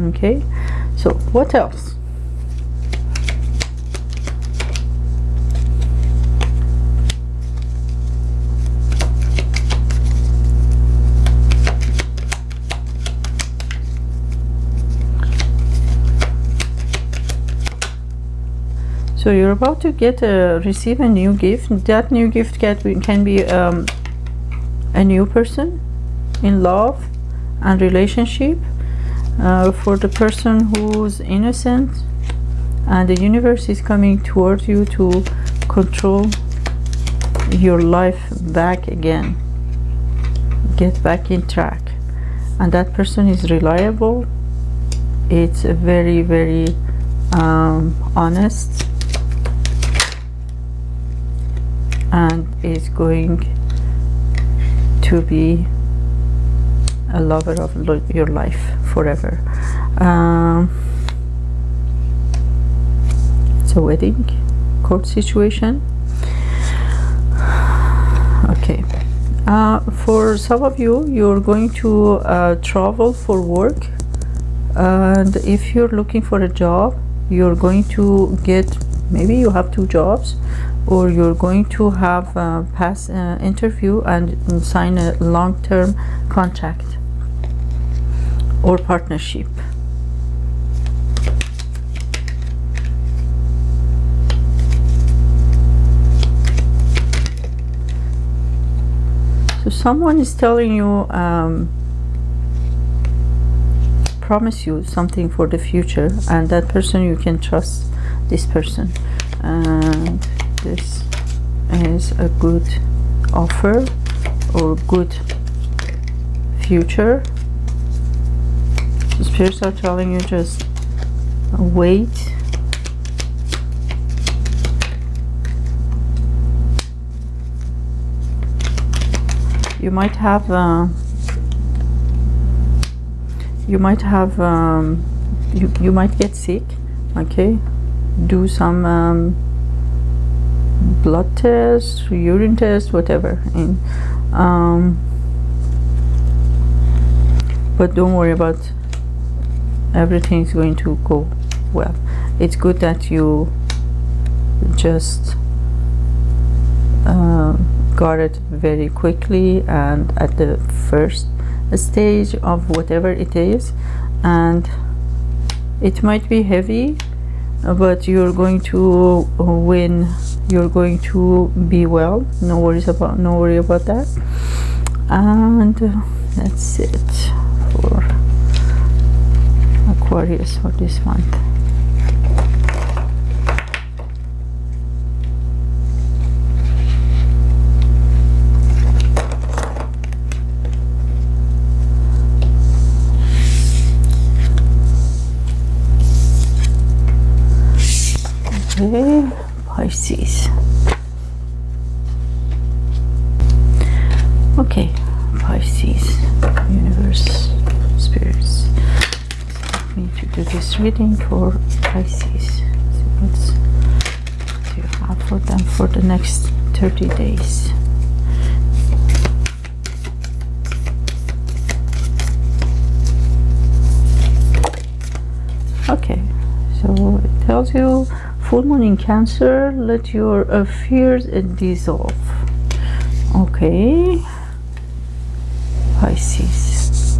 okay? So what else? So you're about to get a receive a new gift. That new gift can, can be um, a new person in love and relationship uh, for the person who's innocent and the universe is coming towards you to control your life back again get back in track. And that person is reliable. It's very very um, honest and is going to be a lover of your life forever. Um, it's a wedding court situation. Okay. Uh, for some of you you're going to uh, travel for work. And if you're looking for a job you're going to get maybe you have two jobs or you're going to have a pass uh, interview and sign a long-term contract or partnership. So someone is telling you um, promise you something for the future and that person you can trust this person. And this is a good offer or good future. The spirits are telling you just wait. You might have uh, you might have um, you, you might get sick okay? Do some um, blood test urine test whatever. And um, but don't worry about everything is going to go well. It's good that you just uh, got it very quickly and at the first stage of whatever it is. And it might be heavy but you're going to win you're going to be well. No worries about no worry about that. And uh, that's it for Aquarius for this month. Okay, Pisces. Reading for Pisces. So what's you have for them for the next 30 days? Okay, so it tells you full moon in Cancer, let your uh, fears dissolve. Okay, Pisces.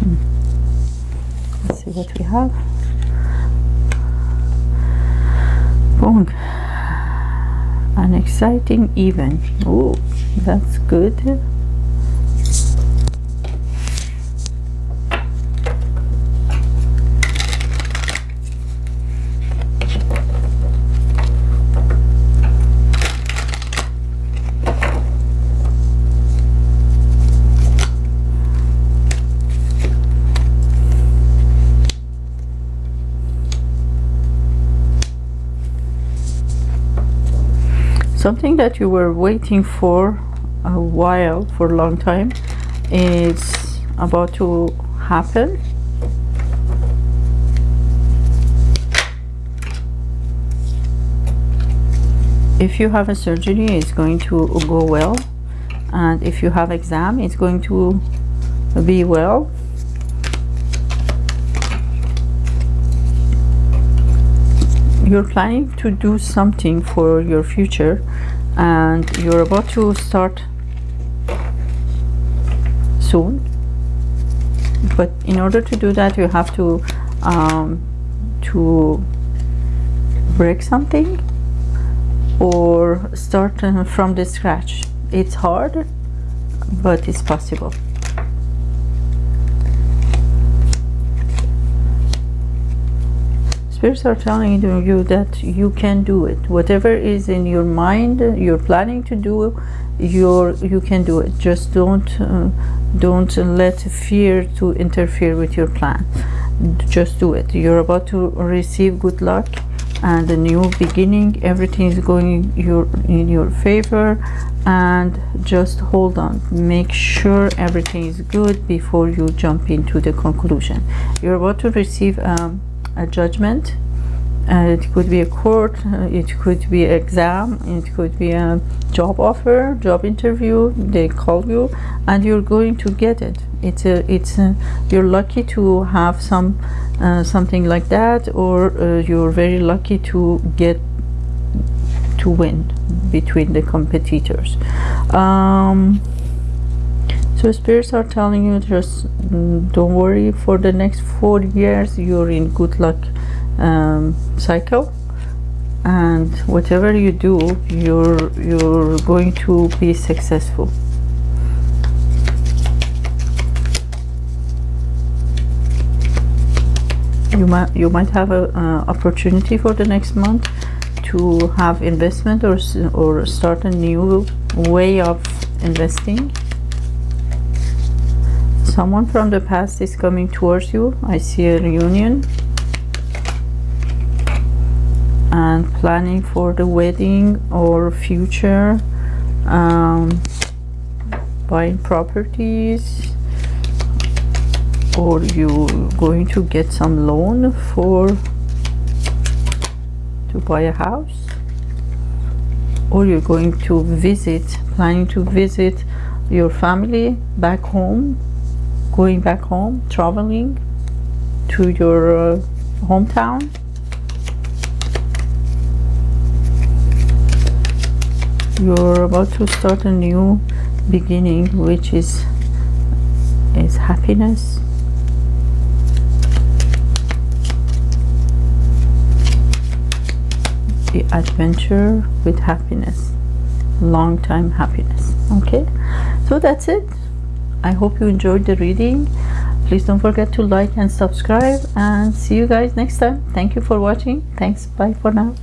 Hmm. Let's see what we have. Boom. An exciting event. Oh, that's good. Something that you were waiting for a while for a long time is about to happen. If you have a surgery it's going to go well. And if you have exam it's going to be well you're planning to do something for your future and you're about to start soon. But in order to do that you have to um, to break something or start uh, from the scratch. It's hard but it's possible spirits are telling you that you can do it. Whatever is in your mind you're planning to do you're you can do it. Just don't uh, don't let fear to interfere with your plan. Just do it. You're about to receive good luck and a new beginning. Everything is going your in your favor. And just hold on. Make sure everything is good before you jump into the conclusion. You're about to receive um, a judgment. Uh, it could be a court uh, it could be exam it could be a job offer job interview they call you and you're going to get it. It's a it's a, you're lucky to have some uh, something like that or uh, you're very lucky to get to win between the competitors. Um, so spirits are telling you just mm, don't worry for the next four years you're in good luck um, cycle. And whatever you do you're you're going to be successful. You might you might have a uh, opportunity for the next month to have investment or or start a new way of investing someone from the past is coming towards you. I see a reunion. And planning for the wedding or future um, buying properties. Or you going to get some loan for to buy a house? Or you're going to visit planning to visit your family back home going back home traveling to your uh, hometown? You're about to start a new beginning which is is happiness. The adventure with happiness. Long time happiness. Okay? So that's it I hope you enjoyed the reading. Please don't forget to like and subscribe and see you guys next time. Thank you for watching. Thanks. Bye for now